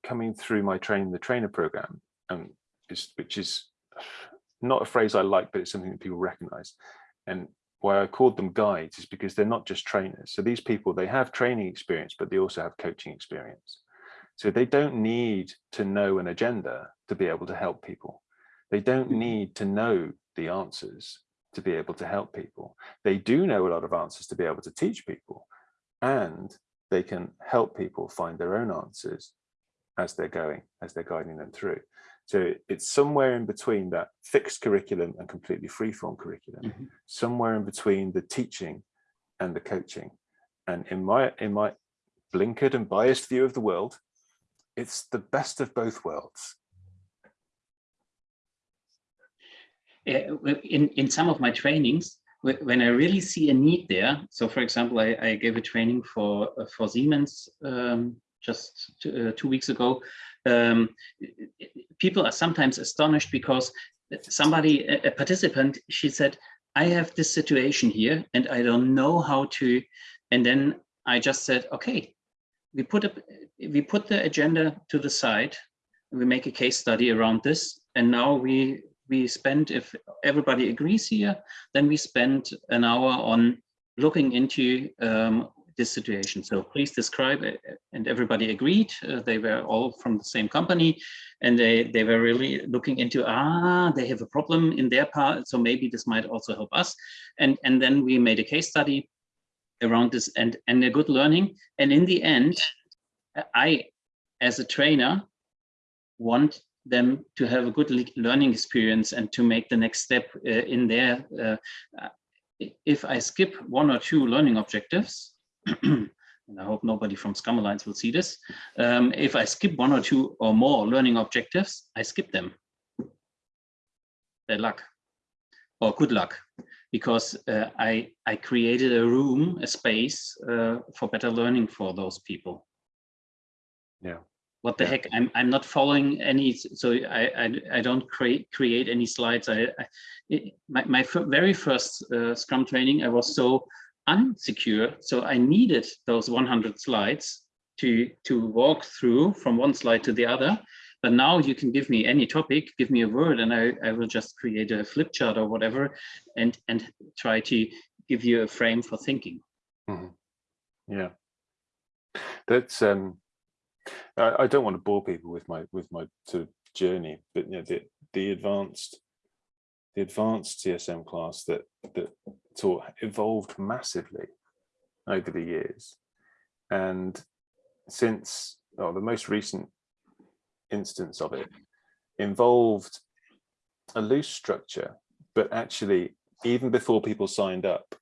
coming through my train the trainer program um is which is not a phrase i like but it's something that people recognize. And why i called them guides is because they're not just trainers. So these people they have training experience but they also have coaching experience so they don't need to know an agenda to be able to help people. They don't mm-hmm. need to know the answers to be able to help people. They do know a lot of answers to be able to teach people and they can help people find their own answers as they're going, as they're guiding them through. So it's somewhere in between that fixed curriculum and completely freeform curriculum, mm -hmm. somewhere in between the teaching and the coaching. And in my in my blinkered and biased view of the world, it's the best of both worlds. In, in some of my trainings, when I really see a need there, so for example, I, I gave a training for, for Siemens um, just two, uh, two, weeks ago, um, people are sometimes astonished because somebody, a participant, she said, I have this situation here and I don't know how to, and then I just said, okay, we put we put the agenda to the side we make a case study around this and now we we spend if everybody agrees here then we spend an hour on looking into um, this situation. So please describe it and everybody agreed uh, they were all from the same company and they they were really looking into ah they have a problem in their part so maybe this might also help us. And and then we made a case study around this and and a good learning and in the end i as a trainer want them to have a good learning experience and to make the next step uh, in there uh, if i skip one or two learning objectives and I hope nobody from Scrum Alliance will see this. Um, if I skip one or two or more learning objectives, I skip them. Bad luck or good luck, because uh, I I created a room, a space uh, for better learning for those people. Yeah. What the Yeah. heck? I'm I'm not following any. So I I, I don't create create any slides. I, I it- my my very first uh, Scrum training, I was so unsecure. So I needed those 100 slides to to walk through from one slide to the other. But now you can give me any topic, give me a word, and I, I will just create a flip chart or whatever, and and try to give you a frame for thinking. Yeah. That's um I, I don't want to bore people with my with my sort of journey, but you know, the the advanced the advanced CSM class that that taught evolved massively over the years. And since oh, the most recent instance of it involved a loose structure, but actually even before people signed up,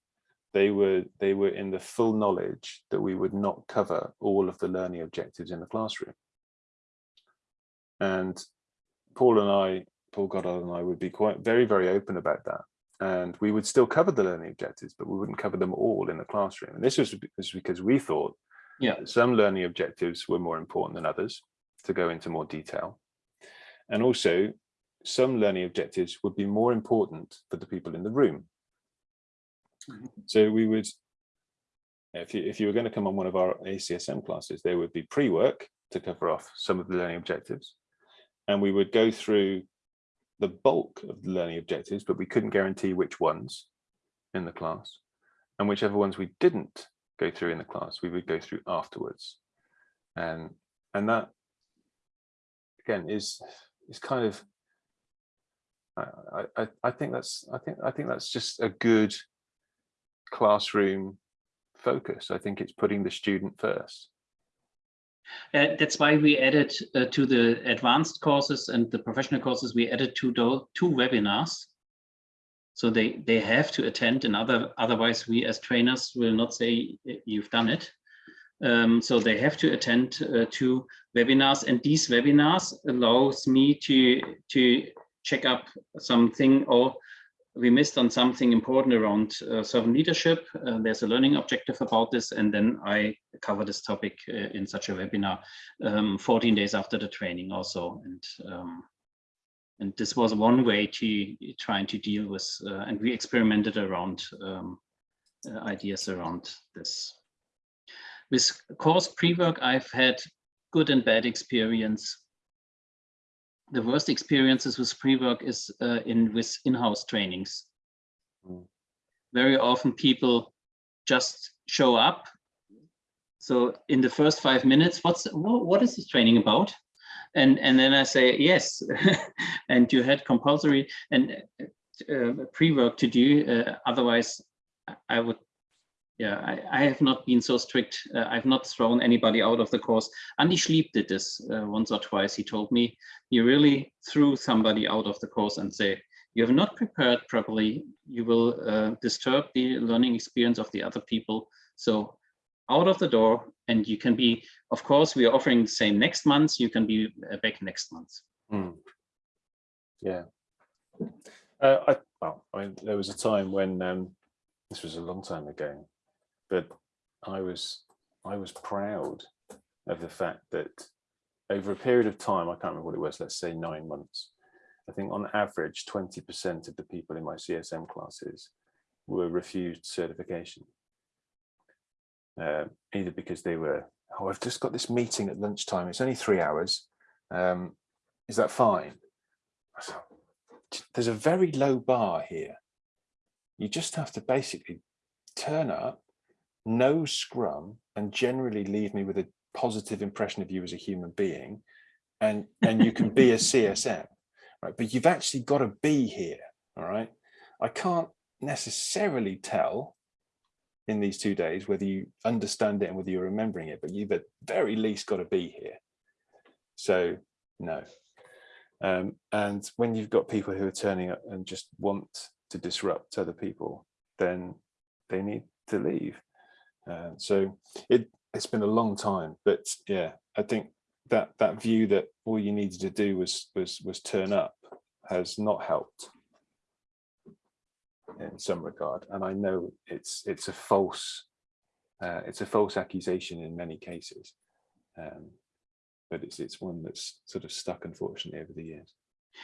they were they were in the full knowledge that we would not cover all of the learning objectives in the classroom. And Paul and I, Paul Goddard and I would be quite very, very open about that. And we would still cover the learning objectives, but we wouldn't cover them all in the classroom. And this was was because we thought Yeah. some learning objectives were more important than others to go into more detail. And also some learning objectives would be more important for the people in the room. Mm-hmm. So we would, if you, if you were going to come on one of our ACSM classes, there would be pre-work to cover off some of the learning objectives. And we would go through the bulk of the learning objectives, but we couldn't guarantee which ones in the class. And whichever ones we didn't go through in the class, we would go through afterwards. And, and that, again, is, is kind of, I, I, I think that's, I think, I think that's just a good classroom focus. I think it's putting the student first. Uh, that's why we added uh, to the advanced courses and the professional courses, we added two, two webinars. So they, they have to attend and other, otherwise we as trainers will not say you've done it. Um, so they have to attend uh, two webinars and these webinars allows me to, to check up something or we missed on something important around uh, servant leadership. Uh, there's a learning objective about this, and then I cover this topic uh, in such a webinar um, 14 days after the training also. And um, and this was one way to trying to deal with, uh, and we experimented around um, uh, ideas around this. With course pre-work, I've had good and bad experience the worst experiences with pre-work is uh, in with in-house trainings. Mm. Very often people just show up. So in the first five minutes, what's what, what is this training about? And and then I say yes, and you had compulsory and uh, pre-work to do. Uh, otherwise, I would. Yeah, I, I have not been so strict. Uh, I've not thrown anybody out of the course. Andy Schliep did this uh, once or twice. He told me you really threw somebody out of the course and say, you have not prepared properly, you will uh, disturb the learning experience of the other people. So out of the door and you can be, of course, we are offering the same next month, you can be uh, back next month. Mm. Yeah. Uh, I, well, I mean, there was a time when um, this was a long time ago, but I was I was proud of the fact that over a period of time, I can't remember what it was, let's say nine months, I think on average, 20% of the people in my CSM classes were refused certification. Uh, either because they were, oh, I've just got this meeting at lunchtime, it's only three hours. Um, is that fine? There's a very low bar here. You just have to basically turn up, know Scrum, and generally leave me with a positive impression of you as a human being, and and you can be a CSM, right? But you've actually got to be here, all right? I can't necessarily tell in these two days whether you understand it and whether you're remembering it, but you've at very least got to be here. So no. Um, and when you've got people who are turning up and just want to disrupt other people, then they need to leave. Uh, so it it's been a long time, but yeah, I think that that view that all you needed to do was was was turn up has not helped in some regard. And I know it's it's a false uh, it's a false accusation in many cases, um, but it's it's one that's sort of stuck unfortunately over the years.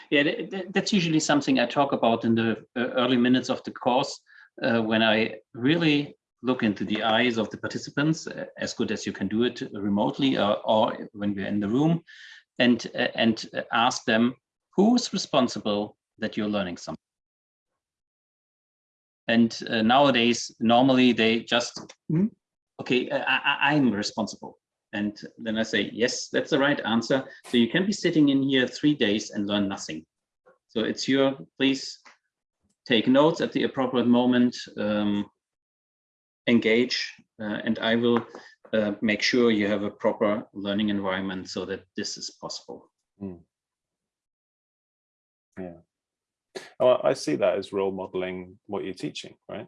Yeah, th- th- that's usually something I talk about in the uh, early minutes of the course uh, when I really look into the eyes of the participants uh, as good as you can do it remotely or, or when we're in the room and uh, and uh, ask them who's responsible that you're learning something. And uh, nowadays, normally they just, "Hmm, okay, I, I'm responsible. And then I say, yes, that's the right answer. So you can be sitting in here three days and learn nothing. So it's your, please take notes at the appropriate moment, um, engage, uh, and I will uh, make sure you have a proper learning environment so that this is possible. Oh, I see that as role modeling what you're teaching, right?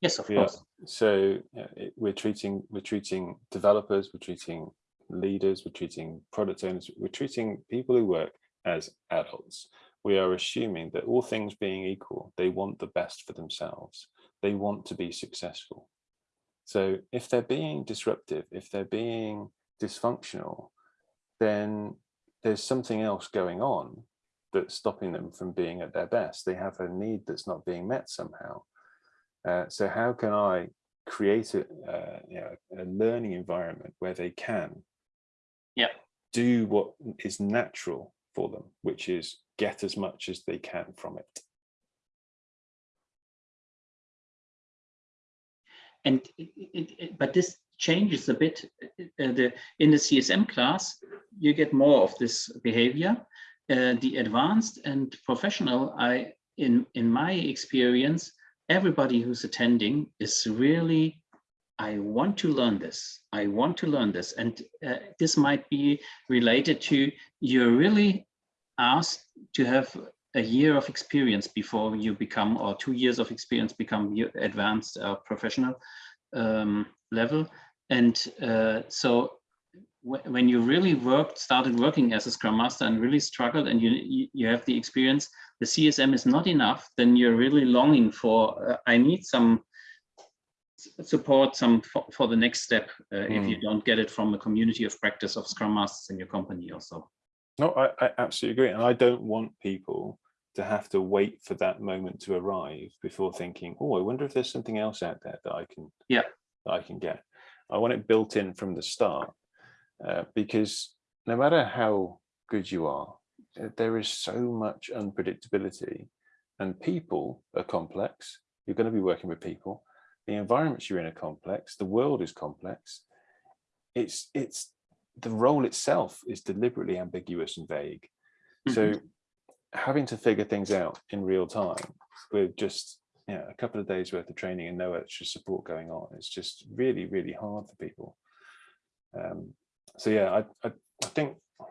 Yes, of Yeah. course. So uh, it- we're treating we're treating developers, we're treating leaders, we're treating product owners, we're treating people who work as adults. We are assuming that all things being equal, they want the best for themselves. They want to be successful. So if they're being disruptive, if they're being dysfunctional, then there's something else going on that's stopping them from being at their best. They have a need that's not being met somehow. Uh, so how can I create a, uh, you know, a learning environment where they can Yeah. do what is natural for them, which is get as much as they can from it. And it, it, but this changes a bit. uh, the in the CSM class, you get more of this behavior. Uh, the advanced and professional, I in in my experience, everybody who's attending is really, I want to learn this. I want to learn this, and uh, this might be related to you're really asked to have a year of experience before you become, or two years of experience become your advanced uh, professional um, level. And uh, so when you really worked, started working as a Scrum Master and really struggled and you, you, have the experience, the CSM is not enough, then you're really longing for, uh, I need some support some for, for the next step uh, if you don't get it from a community of practice of Scrum Masters in your company also. No, I, I absolutely agree. And I don't want people to have to wait for that moment to arrive before thinking, oh, I wonder if there's something else out there that I can, Yeah. that I can get. I want it built in from the start uh, because no matter how good you are, there is so much unpredictability and people are complex. You're going to be working with people. The environments you're in are complex. The world is complex. It's, it's, the role itself is deliberately ambiguous and vague. So having to figure things out in real time with just you know, a couple of days worth of training and no extra support going on, it's just really, really hard for people. Um, so yeah, I, I, I think what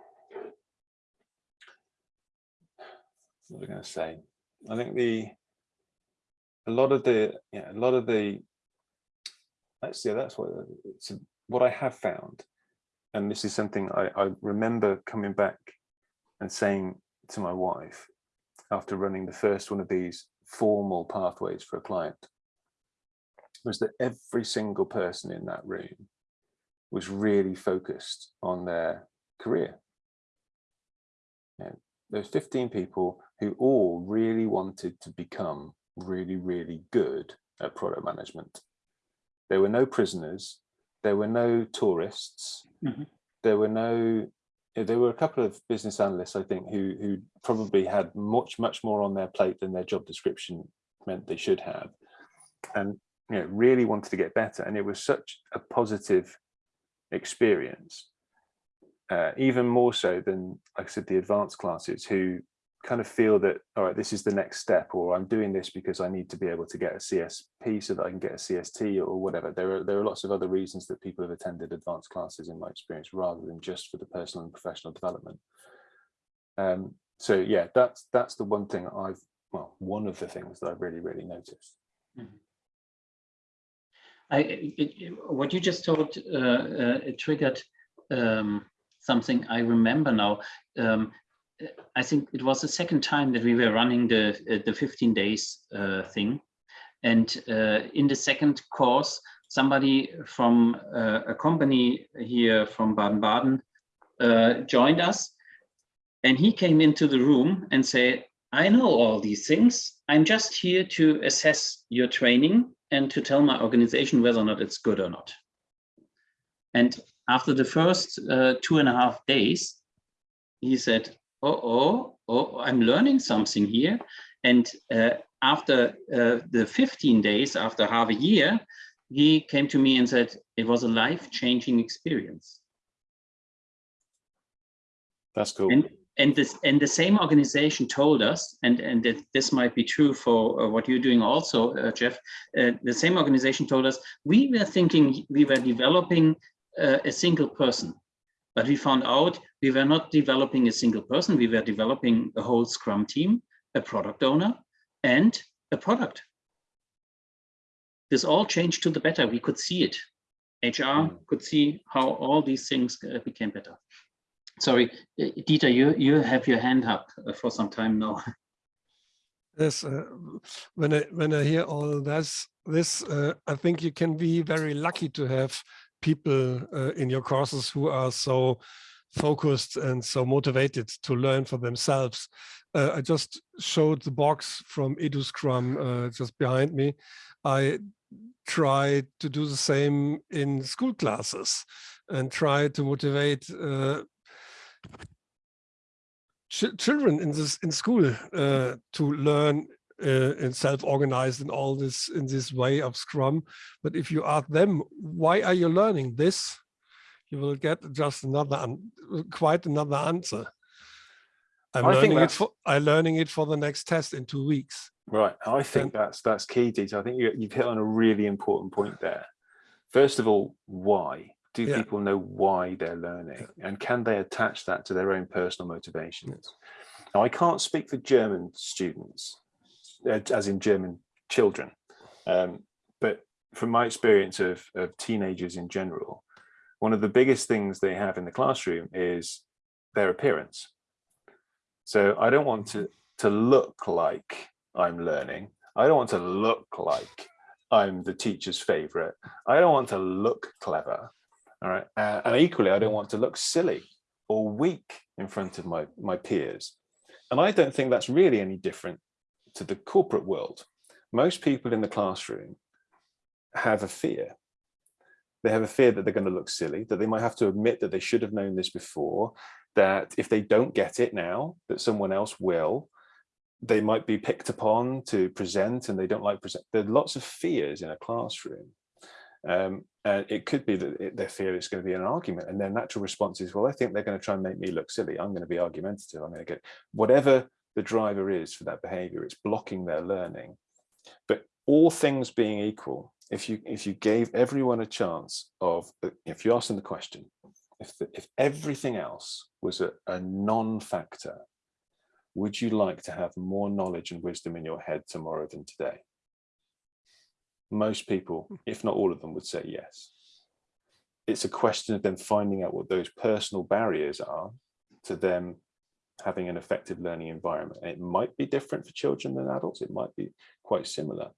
was I going to say? I think the a lot of the yeah a lot of the that's yeah that's what it's what I have found, and this is something I, I remember coming back and saying to my wife after running the first one of these formal pathways for a client was that every single person in that room was really focused on their career. And there's 15 people who all really wanted to become really, really good at product management. There were no prisoners, there were no tourists, Mhm. there were no there were a couple of business analysts, I think, who who probably had much much more on their plate than their job description meant they should have, and you know really wanted to get better. And it was such a positive experience, uh, even more so than, like I said, the advanced classes who kind of feel that all right, this is the next step, or I'm doing this because I need to be able to get a CSP so that I can get a CST or whatever. There are there are lots of other reasons that people have attended advanced classes in my experience, rather than just for the personal and professional development. Um, so yeah, that's that's the one thing I've well, one of the things that I've really really noticed. I, it- it- what you just told, uh, uh, it triggered um, something I remember now. Um, I think it was the second time that we were running the, uh, the 15 days uh, thing. And uh, in the second course, somebody from uh, a company here from Baden-Baden uh, joined us. And he came into the room and said, I know all these things. I'm just here to assess your training and to tell my organization whether or not it's good or not. And after the first uh, two and a half days, he said, oh, oh, oh, I'm learning something here. And uh, after uh, the 15 days, after half a year, he came to me and said, it was a life-changing experience. That's cool. And and this and the same organization told us, and and that this might be true for uh, what you're doing also, uh, Geoff. Uh, the same organization told us we were thinking we were developing uh, a single person, but we found out we were not developing a single person. We were developing a whole Scrum team, a product owner, and a product. This all changed to the better. We could see it. HR could see how all these things uh, became better. Sorry, uh, Dieter, you, you have your hand up uh, for some time now. Yes, uh, when I when I hear all this, this uh, I think you can be very lucky to have people uh, in your courses who are so focused and so motivated to learn for themselves. Uh, I just showed the box from eduScrum uh, just behind me. I try to do the same in school classes and try to motivate uh, ch children in this in school uh, to learn uh, and self-organized in all this in this way of Scrum. But if you ask them, why are you learning this? You will get just another an- quite another answer. I'm I think learning it for I'm learning it for the next test in two weeks. Right. I think And- that's that's key, Dieter. I think you, you've hit on a really important point there. First of all, why? Do Yeah. people know why they're learning? And can they attach that to their own personal motivations? Now, I can't speak for German students, as in German children, um, but from my experience of, of teenagers in general, one of the biggest things they have in the classroom is their appearance. So I don't want to, to look like I'm learning. I don't want to look like I'm the teacher's favorite. I don't want to look clever. All right. Uh, and equally, I don't want to look silly or weak in front of my, my peers. And I don't think that's really any different to the corporate world. Most people in the classroom have a fear. They have a fear that they're going to look silly, that they might have to admit that they should have known this before, that if they don't get it now, that someone else will, they might be picked upon to present and they don't like present. There are lots of fears in a classroom. Um, and it could be that it, they fear it's going to be an argument and their natural response is, well, I think they're going to try and make me look silly. I'm going to be argumentative. I'm going to get whatever the driver is for that behavior, it's blocking their learning. But all things being equal, if you if you gave everyone a chance of, uh, if you ask them the question, if, the, if everything else was a, a non-factor, would you like to have more knowledge and wisdom in your head tomorrow than today? Most people, if not all of them, would say yes. It's a question of them finding out what those personal barriers are to them having an effective learning environment. And it might be different for children than adults. It might be quite similar.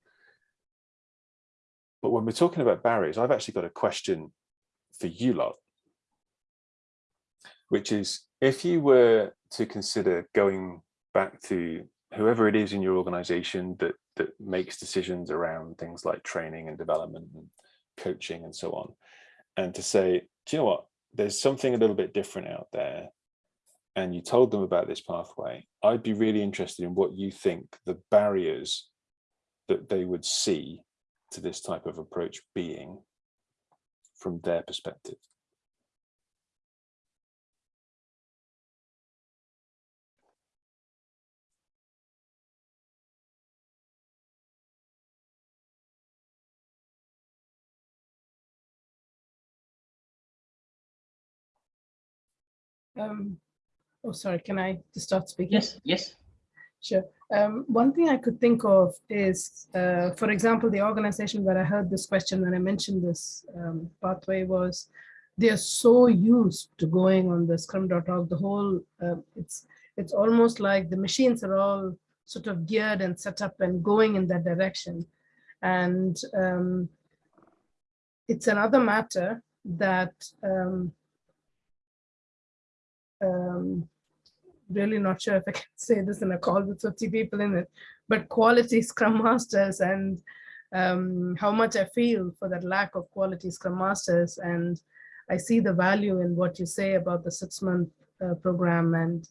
But when we're talking about barriers, I've actually got a question for you lot, which is if you were to consider going back to whoever it is in your organization that that makes decisions around things like training and development and coaching and so on and to say do you know what there's something a little bit different out there and you told them about this pathway i'd be really interested in what you think the barriers that they would see to this type of approach being from their perspective. Um, oh, sorry, can I just start speaking? Yes, yes. Sure. Um, one thing I could think of is, uh, for example, the organization where I heard this question when I mentioned this um, pathway was, they are so used to going on the scrum.org, the whole, uh, it's, it's almost like the machines are all sort of geared and set up and going in that direction. And um, it's another matter that um, um, really not sure if I can say this in a call with 50 people in it, but quality Scrum Masters and um, how much I feel for that lack of quality Scrum Masters. And I see the value in what you say about the six month uh, program and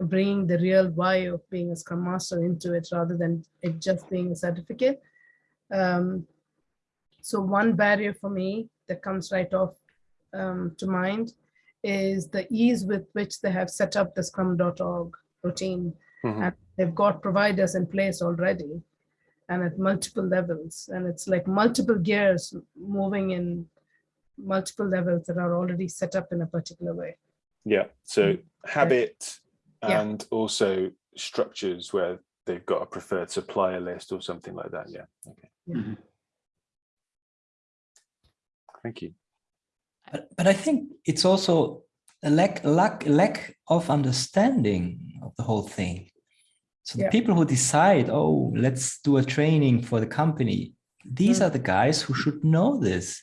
bringing the real why of being a Scrum Master into it rather than it just being a certificate. Um, so one barrier for me that comes right off um, to mind is the ease with which they have set up the scrum.org routine. Mm -hmm. And they've got providers in place already and at multiple levels. And it's like multiple gears moving in multiple levels that are already set up in a particular way. Yeah, so mm. habit yeah. and also structures where they've got a preferred supplier list or something like that. Yeah, okay. Yeah. Mm -hmm. Thank you. But, but I think it's also a lack, lack, lack of understanding of the whole thing. So the yeah. people who decide, oh, let's do a training for the company, these mm. are the guys who should know this.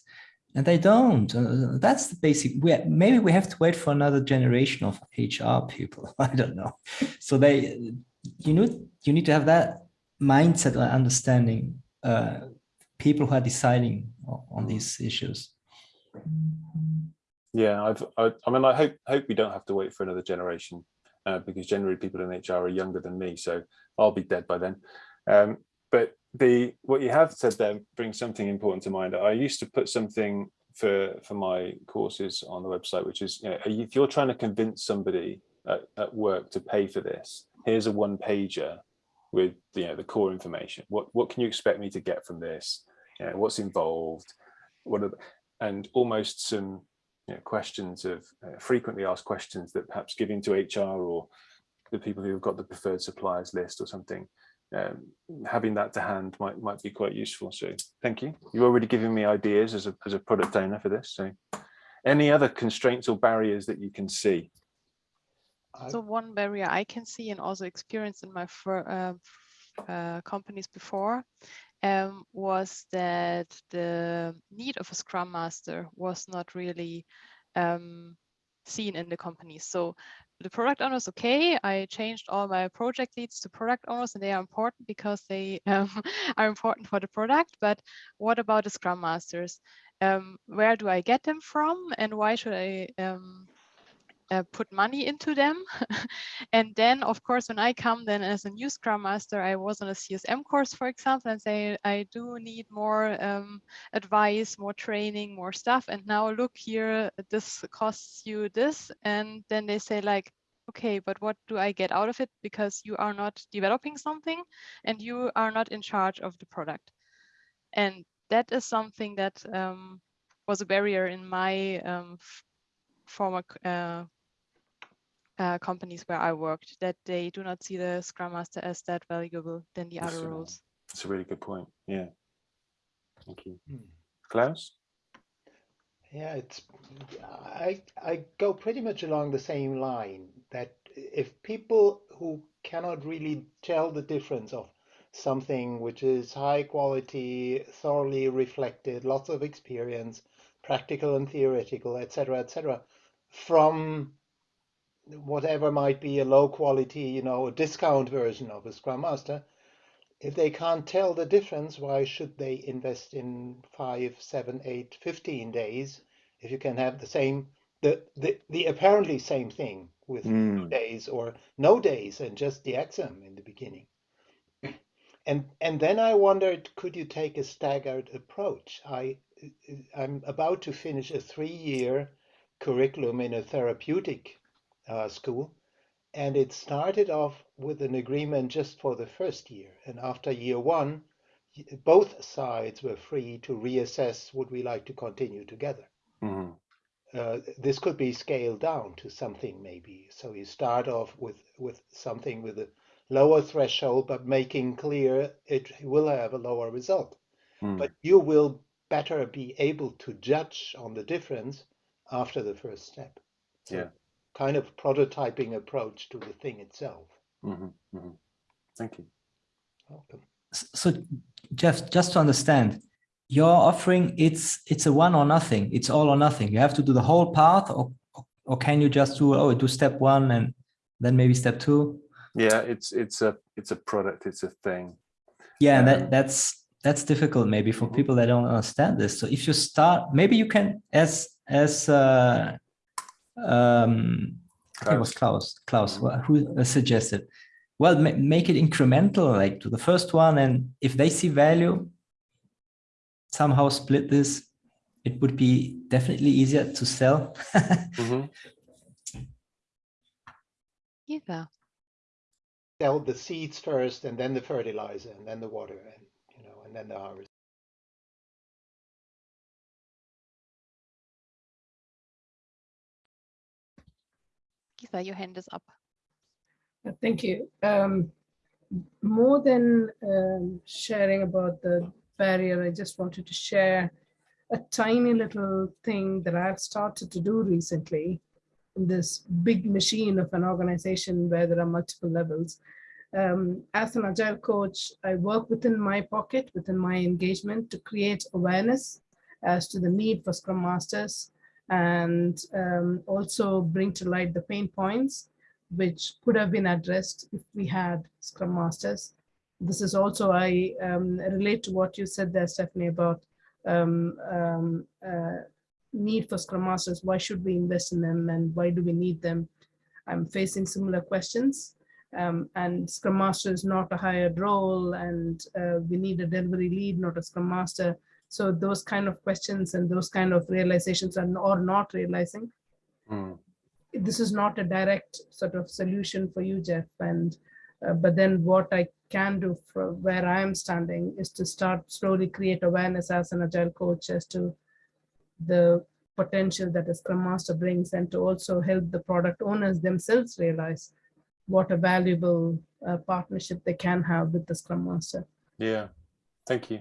And they don't. Uh, that's the basic. We, maybe we have to wait for another generation of HR people. I don't know. So they, you need you need to have that mindset or understanding. Uh, people who are deciding on these issues. Yeah, I've, I, I mean, I hope hope we don't have to wait for another generation uh, because generally people in HR are younger than me, so I'll be dead by then. Um, but the what you have said there brings something important to mind. I used to put something for for my courses on the website, which is you know, if you're trying to convince somebody at, at work to pay for this, here's a one pager with you know the core information. What what can you expect me to get from this? You know, what's involved? What are the, and almost some you know, questions of uh, frequently asked questions that perhaps giving to HR or the people who've got the preferred suppliers list or something, um, having that to hand might might be quite useful. So thank you. You're already giving me ideas as a, as a product owner for this. So any other constraints or barriers that you can see? So one barrier I can see and also experienced in my uh, uh, companies before um, was that the need of a Scrum Master was not really um, seen in the company. So the product owners, okay, I changed all my project leads to product owners and they are important because they um, are important for the product. But what about the Scrum Masters? Um, where do I get them from and why should I um, uh, put money into them. and then, of course, when I come then as a new Scrum Master, I was on a CSM course, for example, and say, I do need more um, advice, more training, more stuff. And now look here, this costs you this. And then they say like, okay, but what do I get out of it? Because you are not developing something and you are not in charge of the product. And that is something that um, was a barrier in my um, former uh, uh, companies where I worked that they do not see the Scrum Master as that valuable than the that's other a, roles. That's a really good point. Yeah. Thank you. Hmm. Klaus? Yeah, it's I I go pretty much along the same line that if people who cannot really tell the difference of something which is high quality, thoroughly reflected, lots of experience, practical and theoretical, etc., etc., from whatever might be a low quality, you know, a discount version of a Scrum Master, if they can't tell the difference, why should they invest in five, seven, eight, 15 days if you can have the same, the, the, the apparently same thing with mm. days or no days and just the exam in the beginning. And, and then I wondered, could you take a staggered approach? I, I'm about to finish a three-year curriculum in a therapeutic uh, school. And it started off with an agreement just for the first year. And after year one, both sides were free to reassess would we like to continue together. Mm-hmm. Uh, this could be scaled down to something maybe. So you start off with with something with a lower threshold, but making clear it will have a lower result. Mm. But you will better be able to judge on the difference after the first step. So Yeah. Kind of prototyping approach to the thing itself. Mhm, mhm. Thank you. Welcome. So Geoff, just to understand, your offering, it's it's a one or nothing. It's all or nothing. You have to do the whole path or or can you just do, oh, do step one and then maybe step two? Yeah, it's it's a it's a product. It's a thing. Yeah, Um, that that's that's difficult maybe for Mhm. people that don't understand this. So if you start, maybe you can, as as uh, um, I think it was Klaus, Klaus, Mhm. who uh, suggested, well, ma make it incremental, like to the first one, and if they see value, somehow split this. It would be definitely easier to sell. Mhm. Either. Sell the seeds first and then the fertilizer and then the water and, you know, and then the harvest. Your hand is up. Thank you. Um, more than um, sharing about the barrier, I just wanted to share a tiny little thing that I've started to do recently in this big machine of an organization where there are multiple levels. Um, as an agile coach, I work within my pocket, within my engagement to create awareness as to the need for Scrum Masters and um, also bring to light the pain points which could have been addressed if we had Scrum Masters. This is also, I um, relate to what you said there, Stephanie, about um, um, uh, need for Scrum Masters. Why should we invest in them and why do we need them? I'm facing similar questions. Um, and Scrum Master is not a hired role and uh, we need a delivery lead, not a Scrum Master. So those kind of questions and those kind of realizations are or not realizing Mm. this is not a direct sort of solution for you, Geoff. And uh, but then what I can do from where I am standing is to start slowly create awareness as an agile coach as to the potential that a Scrum Master brings, and to also help the product owners themselves realize what a valuable uh, partnership they can have with the Scrum Master. Yeah. Thank you.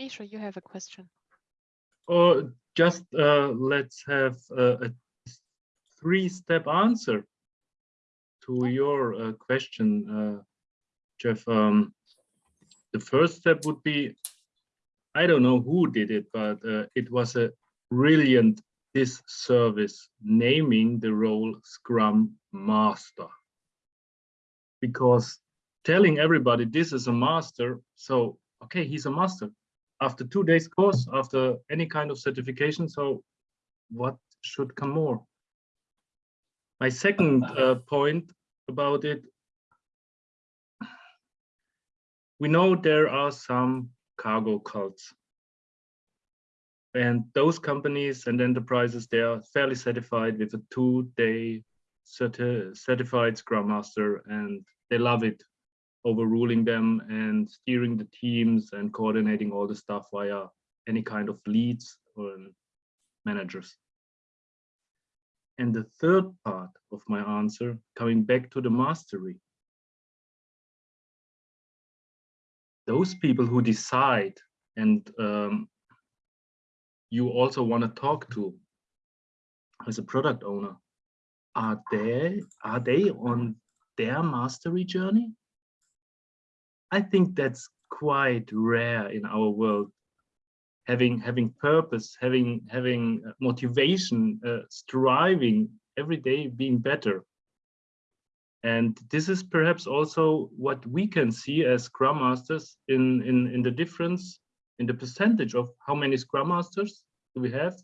Misha, you have a question. Or just uh, let's have a, a three-step answer to your uh, question, uh, Geoff. Um, the first step would be, I don't know who did it, but uh, it was a brilliant disservice naming the role Scrum Master. Because telling everybody this is a master, so okay, he's a master after two days course, after any kind of certification. So what should come more? My second uh, point about it, we know there are some cargo cults. And those companies and enterprises, they are fairly certified with a two-day certi certified Scrum Master, and they love it overruling them and steering the teams and coordinating all the stuff via any kind of leads or managers. And the third part of my answer, coming back to the mastery. Those people who decide and um, you also want to talk to as a product owner, are they, are they on their mastery journey? I think that's quite rare in our world. Having having purpose, having having motivation, uh, striving every day, being better. And this is perhaps also what we can see as Scrum Masters in in in the difference in the percentage of how many Scrum Masters do we have,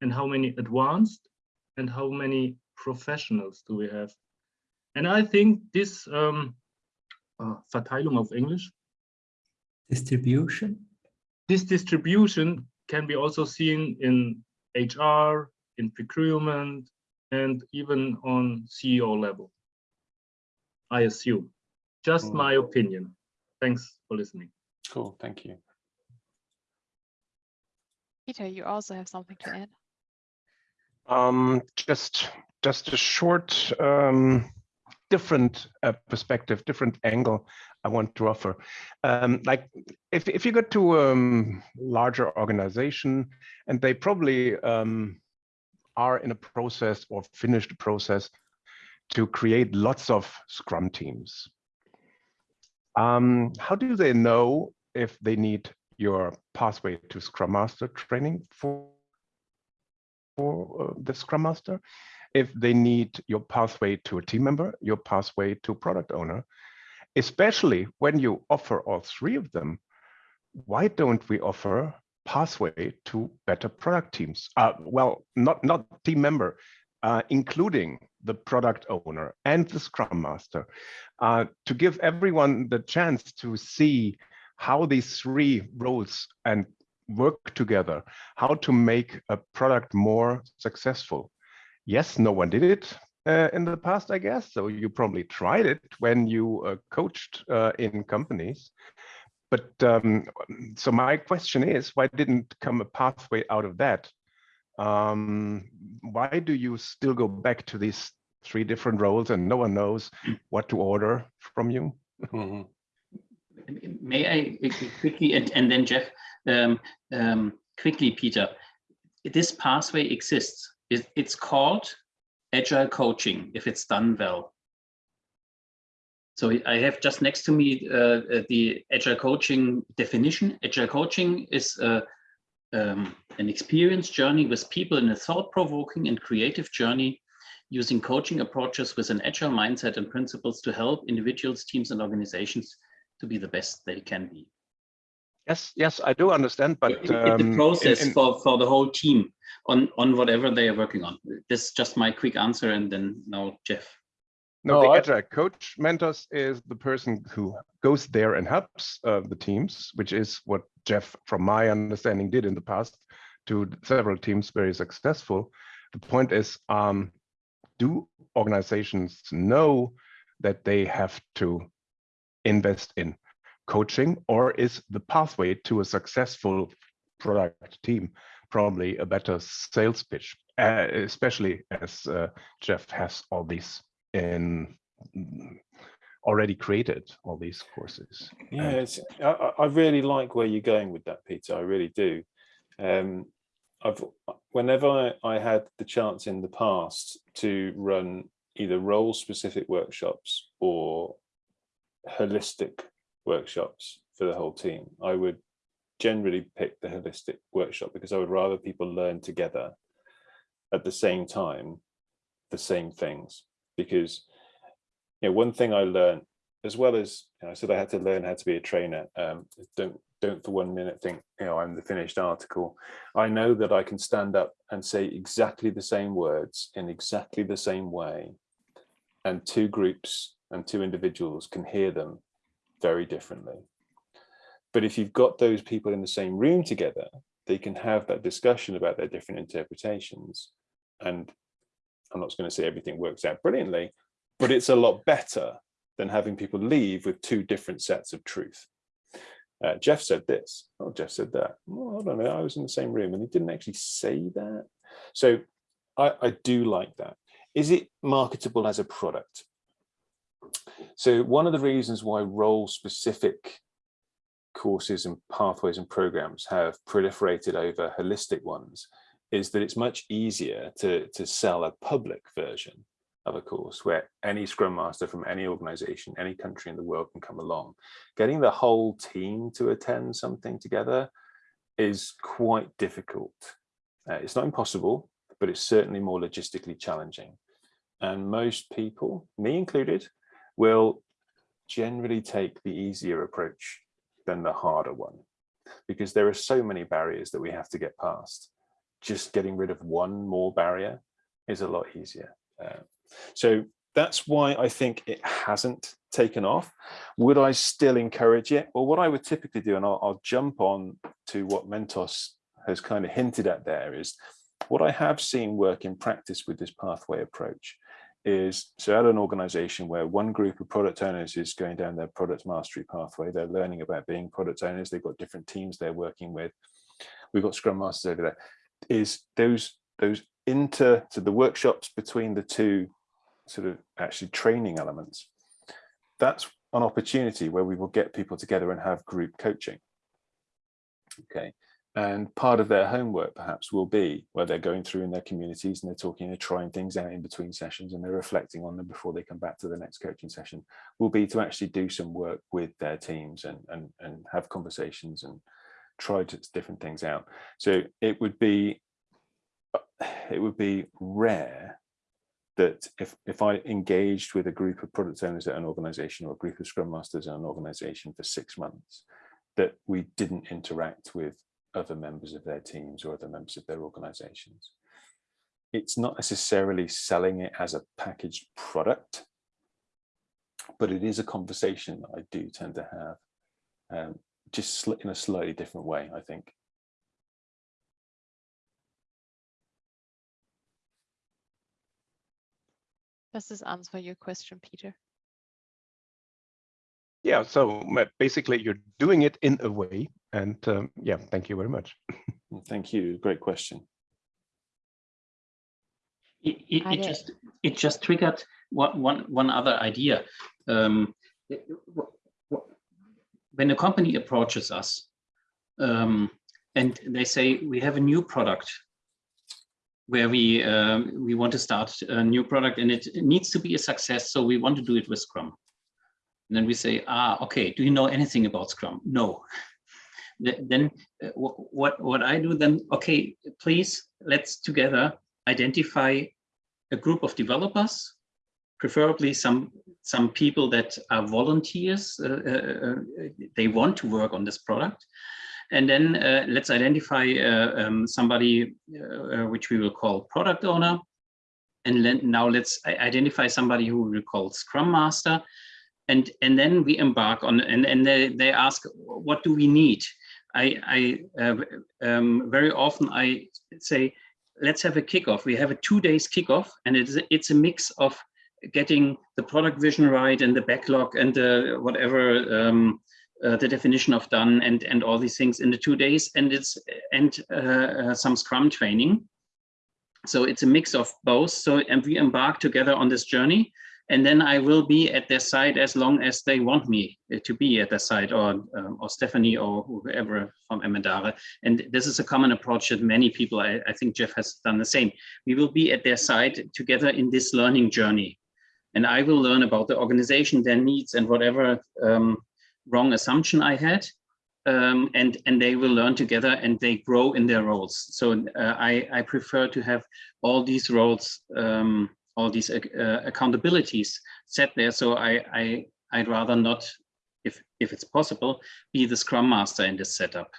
and how many advanced, and how many professionals do we have. And I think this. Um, uh, Verteilung auf Englisch. Distribution. This distribution can be also seen in HR, in procurement, and even on CEO level. I assume. Just Mm. my opinion. Thanks for listening. Cool. Thank you. Peter, you also have something to add. Um, just just a short, um, different uh, perspective, different angle I want to offer. Um, like if if you go to a um, larger organization and they probably um, are in a process or finished process to create lots of Scrum teams. Um, how do they know if they need your pathway to Scrum Master training for, for uh, the Scrum Master? If they need your pathway to a team member, your pathway to product owner, especially when you offer all three of them, why don't we offer pathway to better product teams? Uh, well, not, not team member, uh, including the product owner and the scrum master uh, to give everyone the chance to see how these three roles and work together, how to make a product more successful. Yes, no one did it uh, in the past, I guess. So you probably tried it when you uh, coached uh, in companies. But um, so my question is, why didn't come a pathway out of that? Um, why do you still go back to these three different roles and no one knows what to order from you? Mm -hmm. May I quickly, and, and then Geoff, um, um, quickly, Peter, this pathway exists. It, it's called agile coaching if it's done well. So I have just next to me uh, uh the agile coaching definition. Agile coaching is uh, um, an experience journey with people in a thought-provoking and creative journey using coaching approaches with an agile mindset and principles to help individuals, teams, and organizations to be the best they can be. Yes, yes, I do understand, but it, um, the process in, in, for for the whole team on on whatever they are working on. This is just my quick answer, and then now Geoff. No, the agile coach mentors is the person who goes there and helps uh, the teams, which is what Geoff, from my understanding, did in the past to several teams very successful. The point is, um, do organizations know that they have to invest in coaching or is the pathway to a successful product team probably a better sales pitch, uh, especially as uh, Geoff has all these in already created all these courses. Yeah, I, I, really like where you're going with that, Peter. I really do. Um, I've whenever I, I had the chance in the past to run either role specific workshops or holistic workshops for the whole team, I would generally pick the holistic workshop because I would rather people learn together at the same time the same things because you know one thing I learned as well as you know, I said I had to learn how to be a trainer um, don't don't for one minute think, you know, I'm the finished article. I know that I can stand up and say exactly the same words in exactly the same way. And two groups and two individuals can hear them very differently. But if you've got those people in the same room together, they can have that discussion about their different interpretations. And I'm not going to say everything works out brilliantly, but it's a lot better than having people leave with two different sets of truth uh, Geoff said this, oh, Geoff said that. Well, I don't know, I was in the same room and he didn't actually say that. So I, I do like that. Is it marketable as a product? So one of the reasons why role specific courses and pathways and programs have proliferated over holistic ones is that it's much easier to, to sell a public version of a course where any scrum master from any organization any country in the world can come along. Getting the whole team to attend something together is quite difficult. Uh, it's not impossible but it's certainly more logistically challenging. And most people me included will generally take the easier approach than the harder one because there are so many barriers that we have to get past just getting rid of one more barrier is a lot easier uh, so that's why I think it hasn't taken off. Would I still encourage it? Well, what I would typically do, and I'll, I'll jump on to what Mentos has kind of hinted at there, is what I have seen work in practice with this pathway approach is so at an organization where one group of product owners is going down their product mastery pathway, they're learning about being product owners, they've got different teams they're working with. We've got scrum masters over there, is those those inter to the workshops between the two sort of actually training elements, that's an opportunity where we will get people together and have group coaching. Okay, and part of their homework perhaps will be where they're going through in their communities and they're talking and trying things out in between sessions and they're reflecting on them before they come back to the next coaching session will be to actually do some work with their teams and and, and have conversations and try to different things out. So it would be it would be rare that if if I engaged with a group of product owners at an organization or a group of scrum masters at an organization for six months that we didn't interact with other members of their teams or other members of their organizations. It's not necessarily selling it as a packaged product, but it is a conversation that I do tend to have, um, just in a slightly different way, I think. Does this answer your question, Peter? Yeah, so basically you're doing it in a way. And um, yeah, thank you very much. Thank you. Great question. It, it, it just it just triggered one one one other idea. Um, when a company approaches us um, and they say we have a new product where we um, we want to start a new product and it, it needs to be a success, so we want to do it with Scrum. And then we say, ah, okay, do you know anything about Scrum? No. then uh, what, what I do then, okay, please, let's together identify a group of developers, preferably some some people that are volunteers, uh, uh, uh they want to work on this product. And then uh, let's identify um, somebody which we will call product owner. And now let's identify somebody who we call Scrum Master and and then we embark on and and they, they ask what do we need i i uh, um, very often i say let's have a kickoff. We have a two days kickoff and it's it's a mix of getting the product vision right and the backlog and the whatever um, uh, the definition of done and and all these things in the two days. And it's and uh, uh some scrum training. So it's a mix of both. So and we embark together on this journey and then I will be at their side as long as they want me uh, to be at their side, or um, or Stephanie or whoever from Emendare. And this is a common approach that many people, I, I think Geoff has done the same. We will be at their side together in this learning journey. And I will learn about the organization, their needs, and whatever um, wrong assumption I had. Um, and and they will learn together and they grow in their roles. So uh, I I prefer to have all these roles um, all these uh, accountabilities set there. So I, I, I'd rather not, if, if it's possible, be the Scrum Master in this setup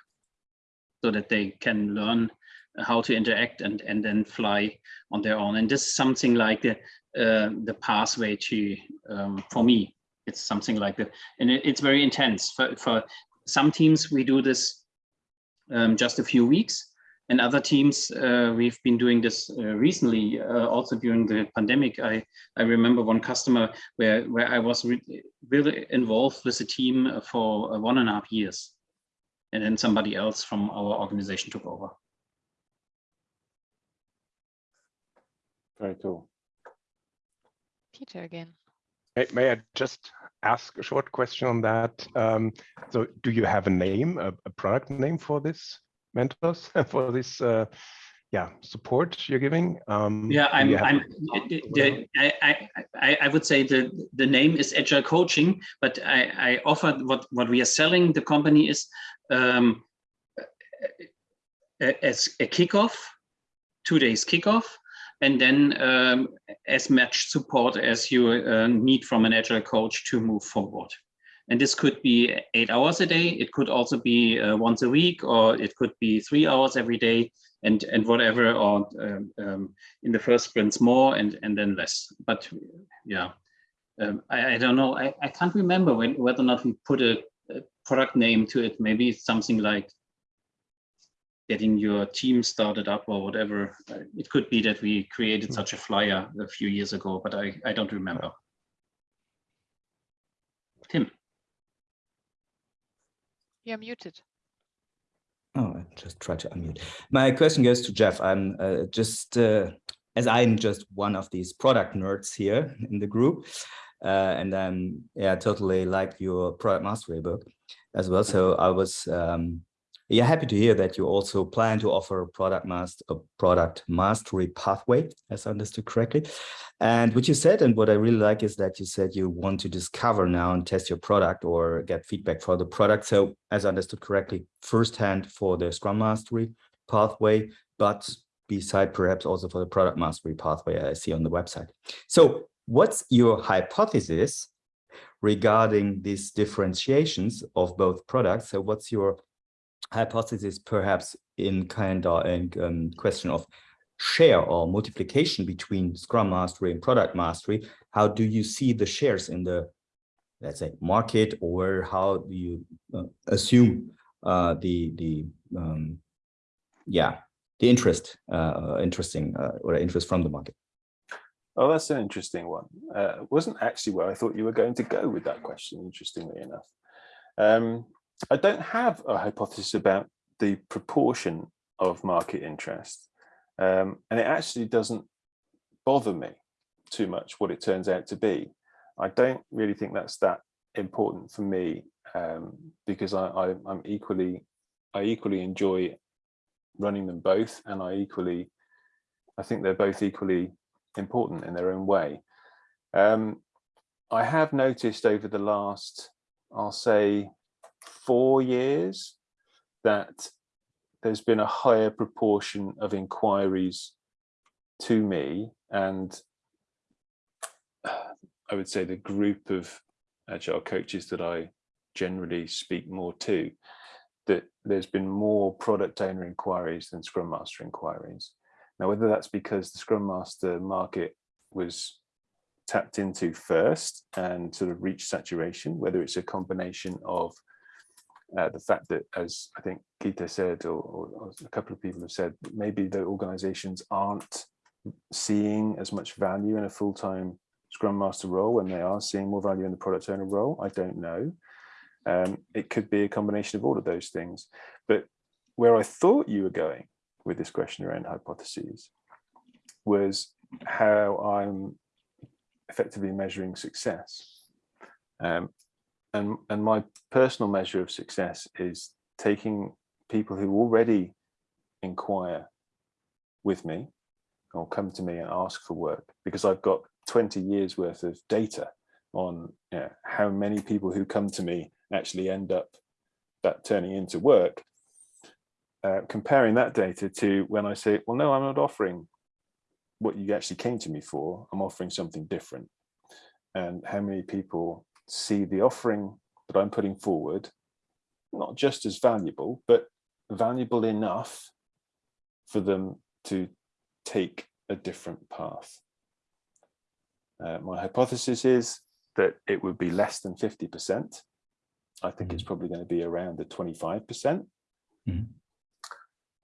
so that they can learn how to interact and, and then fly on their own. And this is something like the, uh, the pathway to, um, for me, it's something like that. And it, it's very intense. For, for some teams, we do this um, just a few weeks and other teams, uh, we've been doing this uh, recently, uh, also during the pandemic. I, I remember one customer where, where I was re really involved with the team for one and a half years. And then somebody else from our organization took over. Very cool. Peter again. May, may I just ask a short question on that? Um, so do you have a name, a, a product name for this? Mentors for this uh, yeah support you're giving. Um yeah i'm i'm the, I, I i would say the the name is agile coaching but i i offer what what we are selling the company is um as a kickoff two days kickoff and then um, as much support as you uh, need from an agile coach to move forward and this could be eight hours a day. It could also be uh, once a week, or it could be three hours every day, and and whatever. Or um, um, in the first sprints more, and and then less. But yeah, um, I, I don't know. I, I can't remember when, whether or not we put a, a product name to it. Maybe it's something like getting your team started up or whatever. Uh, it could be that we created hmm. such a flyer a few years ago, but I, I don't remember. Tim. You're muted. Oh, I just try to unmute. My question goes to Geoff. I'm uh, just, uh, as I'm just one of these product nerds here in the group, uh, and I'm yeah, totally like your product mastery book as well. So I was um, yeah, happy to hear that you also plan to offer a product master a product mastery pathway, as I understood correctly. And what you said, and what I really like is that you said you want to discover now and test your product or get feedback for the product. So as I understood correctly, firsthand for the Scrum Mastery pathway, but beside perhaps also for the product mastery pathway I see on the website. So what's your hypothesis regarding these differentiations of both products? So what's your hypothesis perhaps in kind of in um, question of share or multiplication between Scrum Mastery and Product Mastery? How do you see the shares in the, let's say, market, or how do you uh, assume uh, the the um, yeah the interest uh, interesting uh, or interest from the market? Oh, that's an interesting one. Uh, wasn't actually where I thought you were going to go with that question, interestingly enough. Um, I don't have a hypothesis about the proportion of market interest. Um, and it actually doesn't bother me too much what it turns out to be. I don't really think that's that important for me um, because I, I, I'm equally, I equally enjoy running them both and I equally, I think they're both equally important in their own way. Um, I have noticed over the last, I'll say four years that there's been a higher proportion of inquiries to me and uh, I would say the group of agile coaches that I generally speak more to that there's been more product owner inquiries than scrum master inquiries. Now whether that's because the scrum master market was tapped into first and sort of reached saturation whether it's a combination of uh, the fact that, as I think Gita said, or, or, a couple of people have said, maybe the organizations aren't seeing as much value in a full-time Scrum Master role when they are seeing more value in the product owner role. I don't know. Um, it could be a combination of all of those things. But where I thought you were going with this question around hypotheses was how I'm effectively measuring success. Um, and and my personal measure of success is taking people who already inquire with me or come to me and ask for work because I've got 20 years worth of data on you know, how many people who come to me actually end up that turning into work uh, comparing that data to when I say well no I'm not offering what you actually came to me for. I'm offering something different. And how many people see the offering that I'm putting forward, not just as valuable, but valuable enough for them to take a different path. Uh, my hypothesis is that it would be less than 50%. I think it's probably going to be around the 25%. Mm -hmm.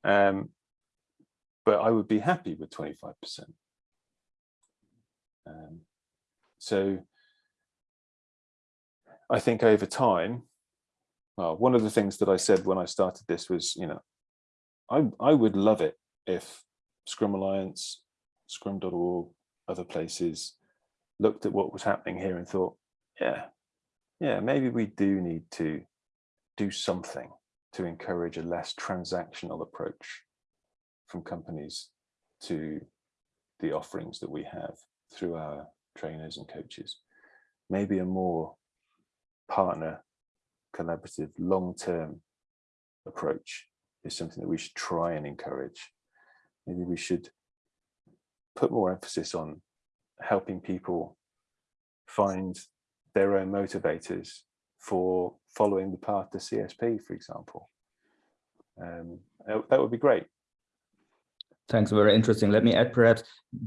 um, but I would be happy with 25%. Um, so I think over time, well, one of the things that I said when I started this was, you know, I, I would love it if Scrum Alliance, scrum.org, other places looked at what was happening here and thought, yeah, yeah, maybe we do need to do something to encourage a less transactional approach from companies to the offerings that we have through our trainers and coaches. Maybe a more partner, collaborative, long-term approach is something that we should try and encourage. Maybe we should put more emphasis on helping people find their own motivators for following the path to CSP, for example. Um, that would be great. Thanks, very interesting. Let me add perhaps,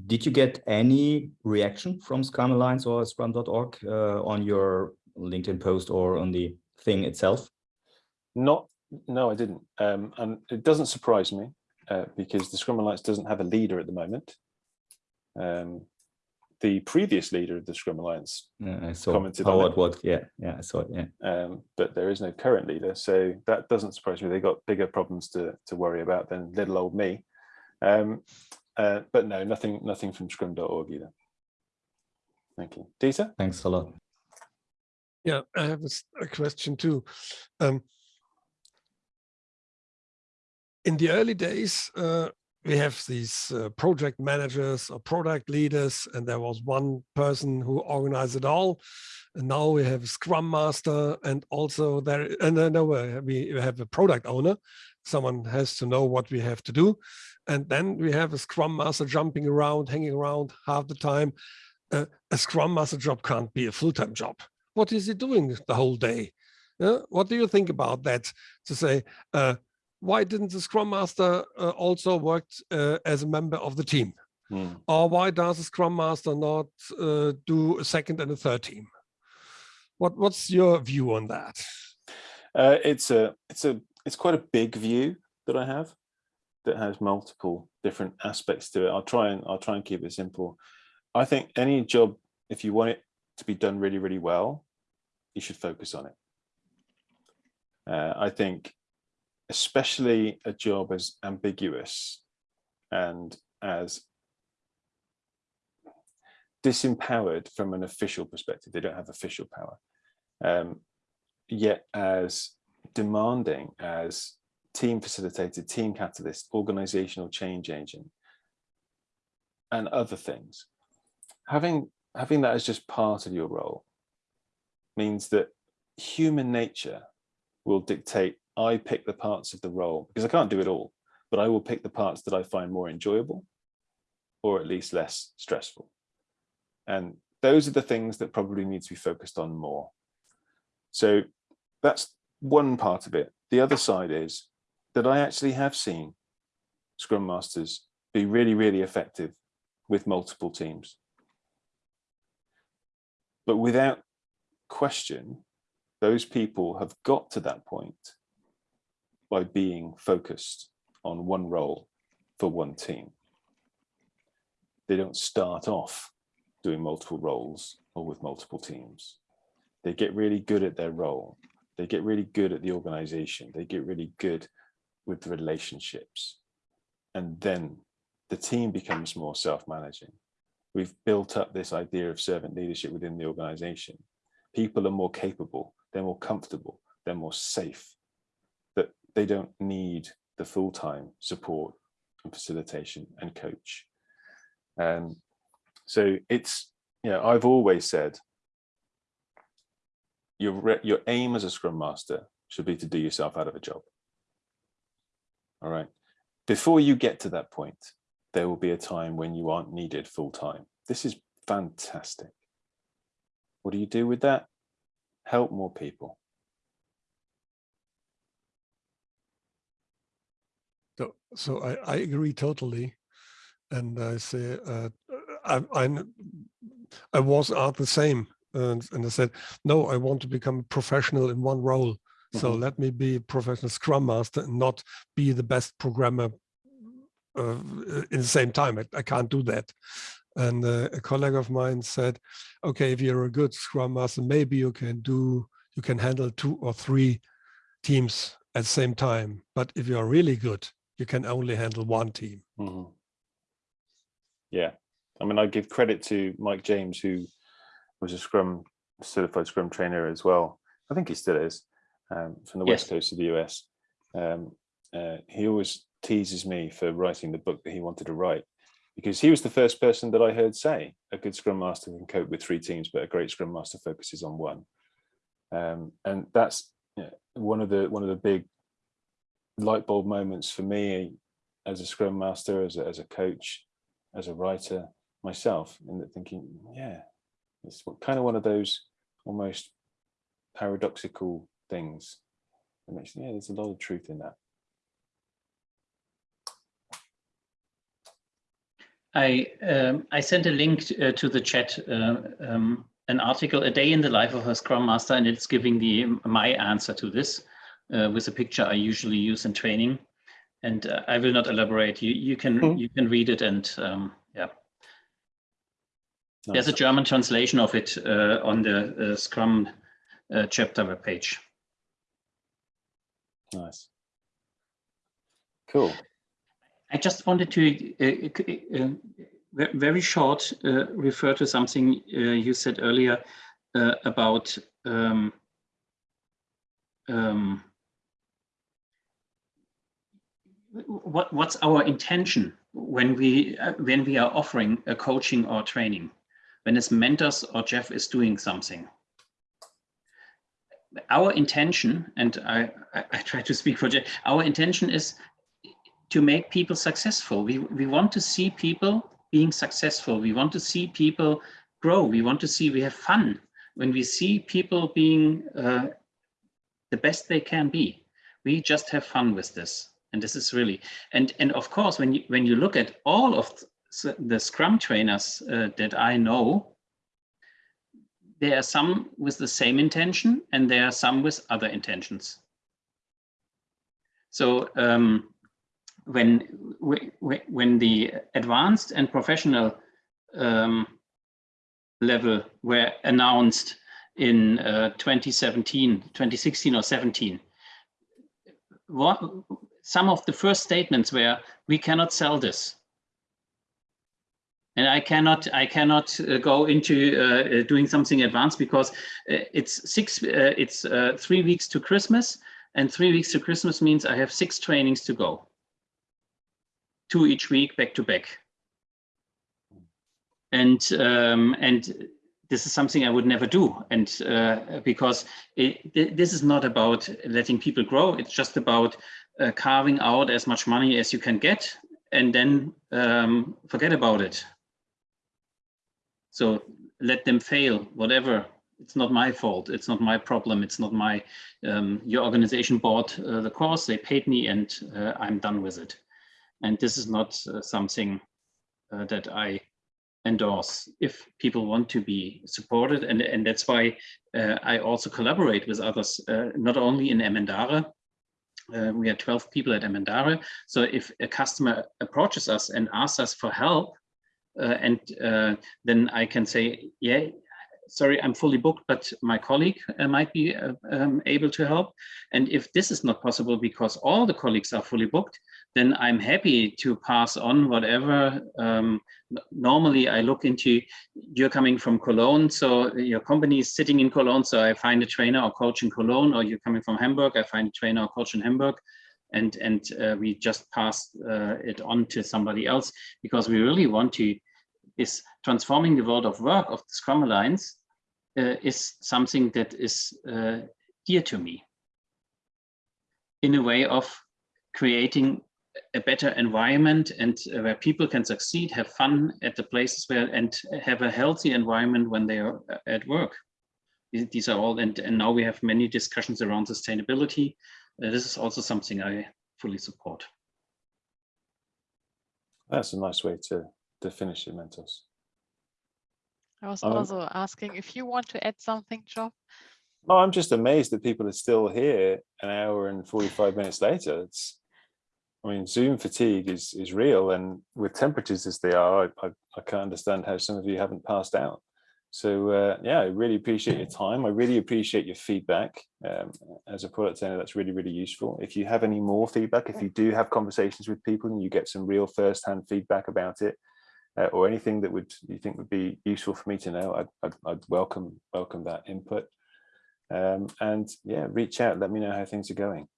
did you get any reaction from Scrum Alliance or Scrum.org uh, on your LinkedIn post or on the thing itself? Not, no, I didn't. Um, and it doesn't surprise me uh, because the Scrum Alliance doesn't have a leader at the moment. Um, the previous leader of the Scrum Alliance Yeah, I saw commented on Howard it. what yeah yeah I saw it yeah um, but there is no current leader. So that doesn't surprise me. They got bigger problems to, to worry about than little old me. Um, uh, but no, nothing, nothing from scrum.org either. Thank you. Dieter? thanks a lot Yeah, I have a question too. Um, in the early days, uh, we have these uh, project managers or product leaders, and there was one person who organized it all. And now we have a Scrum Master, and also there, and then uh, we have a product owner. Someone has to know what we have to do, and then we have a Scrum Master jumping around, hanging around half the time. Uh, a Scrum Master job can't be a full-time job what is he doing the whole day? Yeah, what do you think about that? To say, uh, why didn't the Scrum Master uh, also work uh, as a member of the team? Hmm. Or why does the Scrum Master not uh, do a second and a third team? What What's your view on that? Uh, it's a, it's a, it's quite a big view that I have that has multiple different aspects to it. I'll try and I'll try and keep it simple. I think any job, if you want it to be done really, really well, you should focus on it. Uh, I think especially a job as ambiguous and as disempowered from an official perspective, they don't have official power, um, yet as demanding as team facilitated, team catalyst, organizational change agent, and other things. Having, having that as just part of your role means that human nature will dictate I pick the parts of the role because I can't do it all, but I will pick the parts that I find more enjoyable or at least less stressful. And those are the things that probably need to be focused on more. So that's one part of it. The other side is that I actually have seen Scrum Masters be really, really effective with multiple teams. But without question, those people have got to that point by being focused on one role for one team. They don't start off doing multiple roles or with multiple teams. They get really good at their role. They get really good at the organization. They get really good with the relationships. And then the team becomes more self-managing. We've built up this idea of servant leadership within the organization. People are more capable, they're more comfortable, they're more safe, that they don't need the full-time support and facilitation and coach. Um, so it's, you know, I've always said, your, your aim as a scrum master should be to do yourself out of a job. All right. Before you get to that point, there will be a time when you aren't needed full time. This is fantastic. What do you do with that? Help more people. So, so I, I agree totally. And I say, uh, I, I, I was at the same. And, and I said, no, I want to become a professional in one role. So Mhm. let me be a professional scrum master and not be the best programmer uh, in the same time. I, I can't do that. And uh, a colleague of mine said, okay, if you're a good scrum master, maybe you can do, you can handle two or three teams at the same time. But if you're really good, you can only handle one team. Mhm. Yeah, I mean, I give credit to Mike James, who was a Scrum certified Scrum trainer as well. I think he still is um, from the west coast of the US. Um, uh, he always teases me for writing the book that he wanted to write because he was the first person that I heard say a good Scrum Master can cope with three teams, but a great Scrum Master focuses on one. Um, and that's you know, one of the one of the big light bulb moments for me as a Scrum Master, as a, as a coach, as a writer myself, and that thinking, yeah, it's kind of one of those almost paradoxical things. That makes yeah, there's a lot of truth in that. I um, I sent a link to, uh, to the chat, uh, um, an article, a day in the life of a Scrum Master, and it's giving the my answer to this uh, with a picture I usually use in training. And uh, I will not elaborate. You you can Mhm. you can read it and um, yeah. There's a German translation of it uh, on the uh, Scrum uh, chapter webpage. Nice. Cool. I just wanted to uh, uh, uh, very short uh, refer to something uh, you said earlier uh, about um, um, what what's our intention when we uh, when we are offering a coaching or training? When as mentors or Geoff is doing something? Our intention and I, I, I try to speak for Geoff our intention is to make people successful. We we want to see people being successful. We want to see people grow. We want to see we have fun. When we see people being uh, the best they can be we just have fun with this. And this is really and and of course when you when you look at all of the scrum trainers uh, that i know there are some with the same intention and there are some with other intentions. So um, when wh- when the advanced and professional um, level were announced in uh, 2017 2016 or 17 what some of the first statements were we cannot sell this. And i cannot i cannot uh, go into uh, uh, doing something advanced because uh, it's six uh, it's three weeks to christmas and three weeks to christmas means i have six trainings to go two each week back to back and um, and this is something I would never do. And uh, because it, th- this is not about letting people grow, it's just about uh, carving out as much money as you can get and then um, forget about it. So let them fail, whatever. It's not my fault. It's not my problem. It's not my, um, your organization bought uh, the course, they paid me, and uh, I'm done with it. And this is not uh, something uh, that I endorse if people want to be supported. And and that's why uh, I also collaborate with others not only in Emendare uh, we are 12 people at Emendare. So if a customer approaches us and asks us for help uh, and uh, then I can say yeah sorry I'm fully booked but my colleague might be um, able to help. And if this is not possible because all the colleagues are fully booked then I'm happy to pass on whatever. Um, normally, I look into you're coming from Cologne, so your company is sitting in Cologne, so I find a trainer or coach in Cologne, or you're coming from Hamburg, I find a trainer or coach in Hamburg, and and uh, we just pass uh, it on to somebody else because we really want to is transforming the world of work of the Scrum Alliance uh, is something that is uh, dear to me in a way of creating a better environment and uh, where people can succeed, have fun at the places where and have a healthy environment when they are uh, at work. These are all, and, and now we have many discussions around sustainability. Uh, this is also something I fully support. That's a nice way to, to finish it, Mentos. I was Um, also asking if you want to add something, Job. Oh, I'm just amazed that people are still here an hour and 45 minutes later. It's, I mean, Zoom fatigue is is real, and with temperatures as they are, I, I, I can't understand how some of you haven't passed out. So uh, yeah, I really appreciate your time. I really appreciate your feedback. Um, as a product owner, that's really, really useful. If you have any more feedback, if you do have conversations with people and you get some real first-hand feedback about it, uh, or anything that would you think would be useful for me to know, I'd, I'd, I'd welcome welcome that input. Um, and yeah, reach out. Let me know how things are going.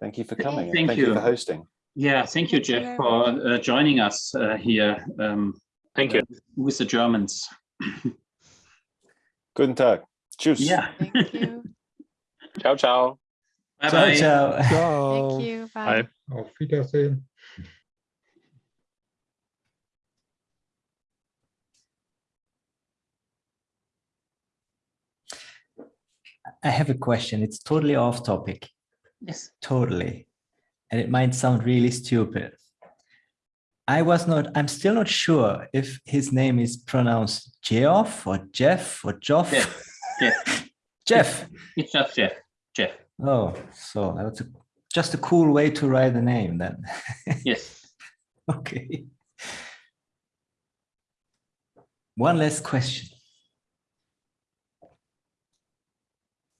Thank you for coming. Thank thank you you. for hosting. Yeah, thank you, Geoff, for uh, joining us uh, here. Um, Thank you. With the Germans. Guten Tag. Tschüss. Yeah. Thank you. Ciao, ciao. Bye Ciao, bye. ciao. Ciao. Thank you. Bye. Bye. Auf Wiedersehen. I have a question. It's totally off topic. Yes. Totally. And it might sound really stupid. I was not, I'm still not sure if his name is pronounced Geoff or Jeff or Joff. Jeff. Jeff. Jeff. It's just Jeff. Jeff. Oh, so that's a, just a cool way to write the name then. Yes. okay. one last question.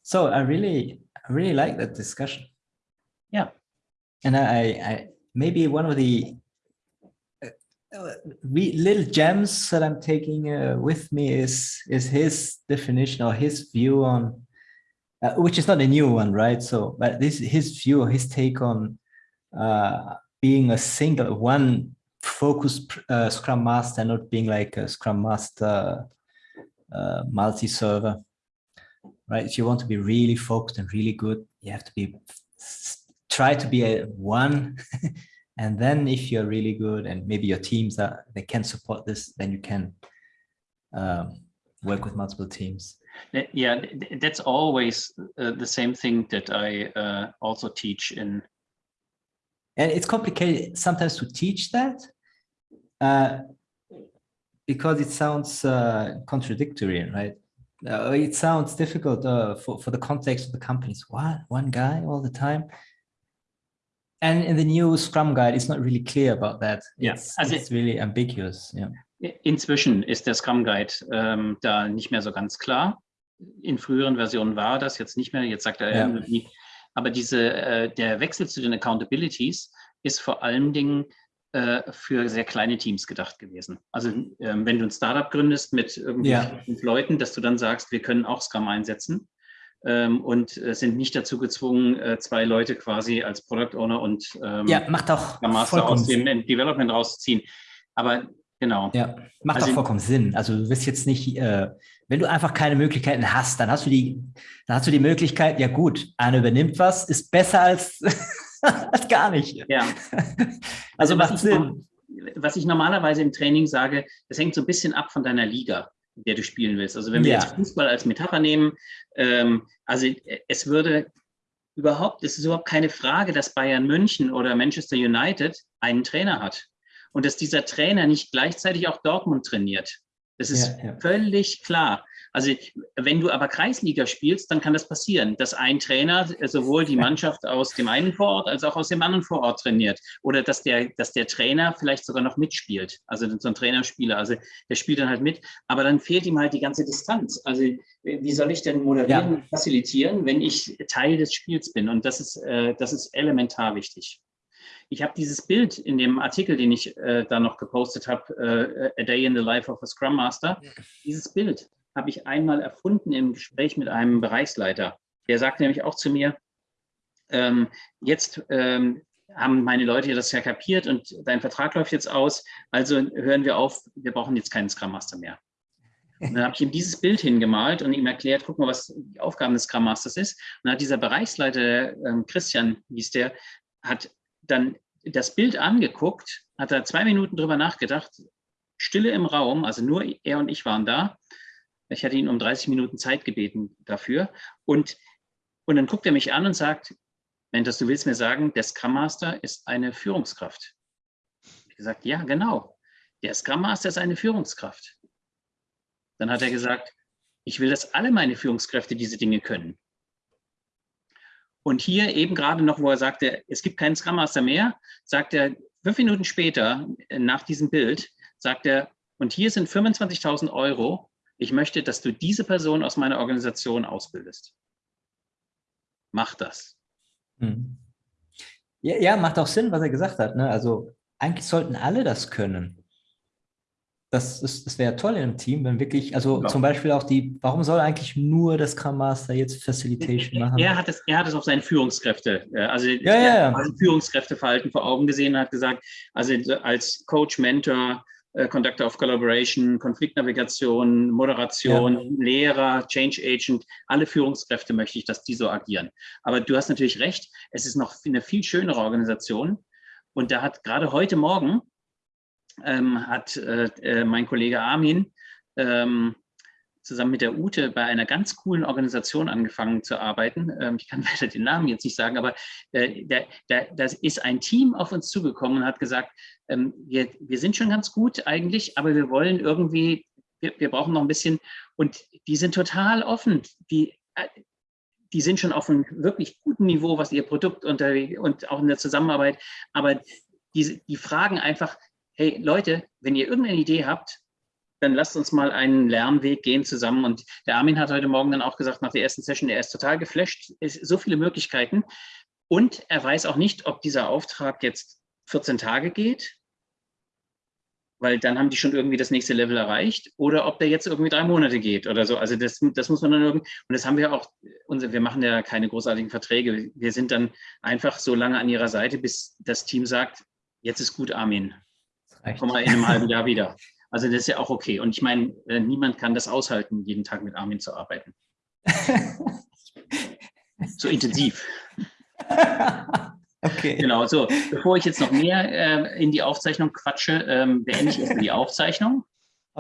So I really, I really like that discussion. Yeah. And I, I maybe one of the uh, uh, little gems that I'm taking uh, with me is is his definition or his view on, uh, which is not a new one, right? So, but this his view, his take on uh, being a single one focused uh, Scrum Master, not being like a Scrum Master multi-server, right? If you want to be really focused and really good, you have to be try to be a one, and then if you're really good and maybe your teams are they can support this, then you can um, work with multiple teams. Yeah, th- th- that's always uh, the same thing that I uh, also teach in and it's complicated sometimes to teach that uh, because it sounds uh, contradictory, right? Uh, it sounds difficult uh, for, for the context of the companies. What, one guy all the time? And in the new Scrum Guide, it's not really clear about that. It's, also- it's really ambiguous. Yeah. Inzwischen ist der Scrum Guide ähm, da nicht mehr so ganz klar. In früheren Versionen war das jetzt nicht mehr. Jetzt sagt er Ja. irgendwie. Aber diese, äh, der Wechsel zu den Accountabilities ist vor allen Dingen äh, für sehr kleine Teams gedacht gewesen. Also ähm, wenn du ein Startup gründest mit irgendwie Ja. fünf Leuten, dass du dann sagst, wir können auch Scrum einsetzen und äh, sind nicht dazu gezwungen, äh, zwei Leute quasi als Product Owner und ähm, ja, macht auch Master aus dem Development rauszuziehen. Aber genau. Ja, macht Also- auch vollkommen Sinn. Also du wirst jetzt nicht, äh, wenn du einfach keine Möglichkeiten hast, dann hast du die, dann hast du die Möglichkeit, ja gut, einer übernimmt was, ist besser als, als gar nicht. Ja. Also was macht ich, Sinn. was ich normalerweise im Training sage, das hängt so ein bisschen ab von deiner Liga, der du spielen willst. Also wenn wir Ja. jetzt Fußball als Metapher nehmen, ähm, also es würde überhaupt, es ist überhaupt keine Frage, dass Bayern München oder Manchester United einen Trainer hat und dass dieser Trainer nicht gleichzeitig auch Dortmund trainiert. Das ist Ja, ja. völlig klar. Also wenn du aber Kreisliga spielst, dann kann das passieren, dass ein Trainer sowohl die Mannschaft aus dem einen Vorort als auch aus dem anderen Vorort trainiert oder dass der, dass der Trainer vielleicht sogar noch mitspielt. Also so ein Trainerspieler, also der spielt dann halt mit, aber dann fehlt ihm halt die ganze Distanz. Also wie soll ich denn moderieren Ja. und facilitieren, wenn ich Teil des Spiels bin? Und das ist, äh, das ist elementar wichtig. Ich habe dieses Bild in dem Artikel, den ich äh, da noch gepostet habe, äh, A Day in the Life of a Scrum Master. Dieses Bild habe ich einmal erfunden im Gespräch mit einem Bereichsleiter. Der sagte nämlich auch zu mir, ähm, jetzt ähm, haben meine Leute das ja kapiert und dein Vertrag läuft jetzt aus, also hören wir auf, wir brauchen jetzt keinen Scrum Master mehr. Und dann habe ich ihm dieses Bild hingemalt und ihm erklärt, guck mal, was die Aufgaben des Scrum Masters ist. Und dann hat dieser Bereichsleiter, ähm, Christian hieß der, hat dann das Bild angeguckt, hat da zwei Minuten drüber nachgedacht, Stille im Raum, also nur er und ich waren da. Ich hatte ihn um 30 Minuten Zeit gebeten dafür. Und, und dann guckt er mich an und sagt, Mentos, du willst mir sagen, der Scrum Master ist eine Führungskraft. Ich gesagt, ja, genau. Der Scrum Master ist eine Führungskraft. Dann hat er gesagt, ich will, dass alle meine Führungskräfte diese Dinge können. Und hier eben gerade noch, wo er sagte, es gibt keinen Scrum Master mehr, sagt er fünf Minuten später äh, nach diesem Bild, sagt er, und hier sind 25.000 Euro. Ich möchte, dass du diese Person aus meiner Organisation ausbildest. Mach das. Hm. Ja, ja, macht auch Sinn, was er gesagt hat. Ne? Also eigentlich sollten alle das können. Das, ist, das wäre toll in einem Team, wenn wirklich, also Ja. zum Beispiel auch die, warum soll eigentlich nur der Scrum Master jetzt Facilitation machen? Er hat es, er hat es auf seine Führungskräfte, äh, also Ja, ja, ja. Führungskräfteverhalten vor Augen gesehen und hat gesagt, also als Coach, Mentor, Conductor of Collaboration, Konfliktnavigation, Moderation, Lehrer, Change Agent, alle Führungskräfte möchte ich, dass die so agieren. Aber du hast natürlich recht, es ist noch eine viel schönere Organisation. Und da hat gerade heute Morgen ähm, hat äh, äh, mein Kollege Armin ähm, zusammen mit der Ute bei einer ganz coolen Organisation angefangen zu arbeiten. Ähm, ich kann leider den Namen jetzt nicht sagen, aber äh, da, da, das ist ein Team auf uns zugekommen und hat gesagt, ähm, wir, wir sind schon ganz gut eigentlich, aber wir wollen irgendwie, wir, wir brauchen noch ein bisschen und die sind total offen. Die, äh, die sind schon auf einem wirklich guten Niveau, was ihr Produkt unter, und auch in der Zusammenarbeit, aber die, die fragen einfach, hey Leute, wenn ihr irgendeine Idee habt, dann lasst uns mal einen Lernweg gehen zusammen. Und der Armin hat heute Morgen dann auch gesagt, nach der ersten Session, er ist total geflasht, es so viele Möglichkeiten. Und er weiß auch nicht, ob dieser Auftrag jetzt 14 Tage geht, weil dann haben die schon irgendwie das nächste Level erreicht, oder ob der jetzt irgendwie drei Monate geht oder so. Also das, das muss man dann irgendwie, und das haben wir auch, wir machen ja keine großartigen Verträge. Wir sind dann einfach so lange an ihrer Seite, bis das Team sagt, jetzt ist gut, Armin. Komm mal in einem halben Jahr wieder. Also das ist ja auch okay. Und ich meine, äh, niemand kann das aushalten, jeden Tag mit Armin zu arbeiten. so intensiv. Okay. Genau, so. Bevor ich jetzt noch mehr äh, in die Aufzeichnung quatsche, ähm, beende ich erstmal die Aufzeichnung.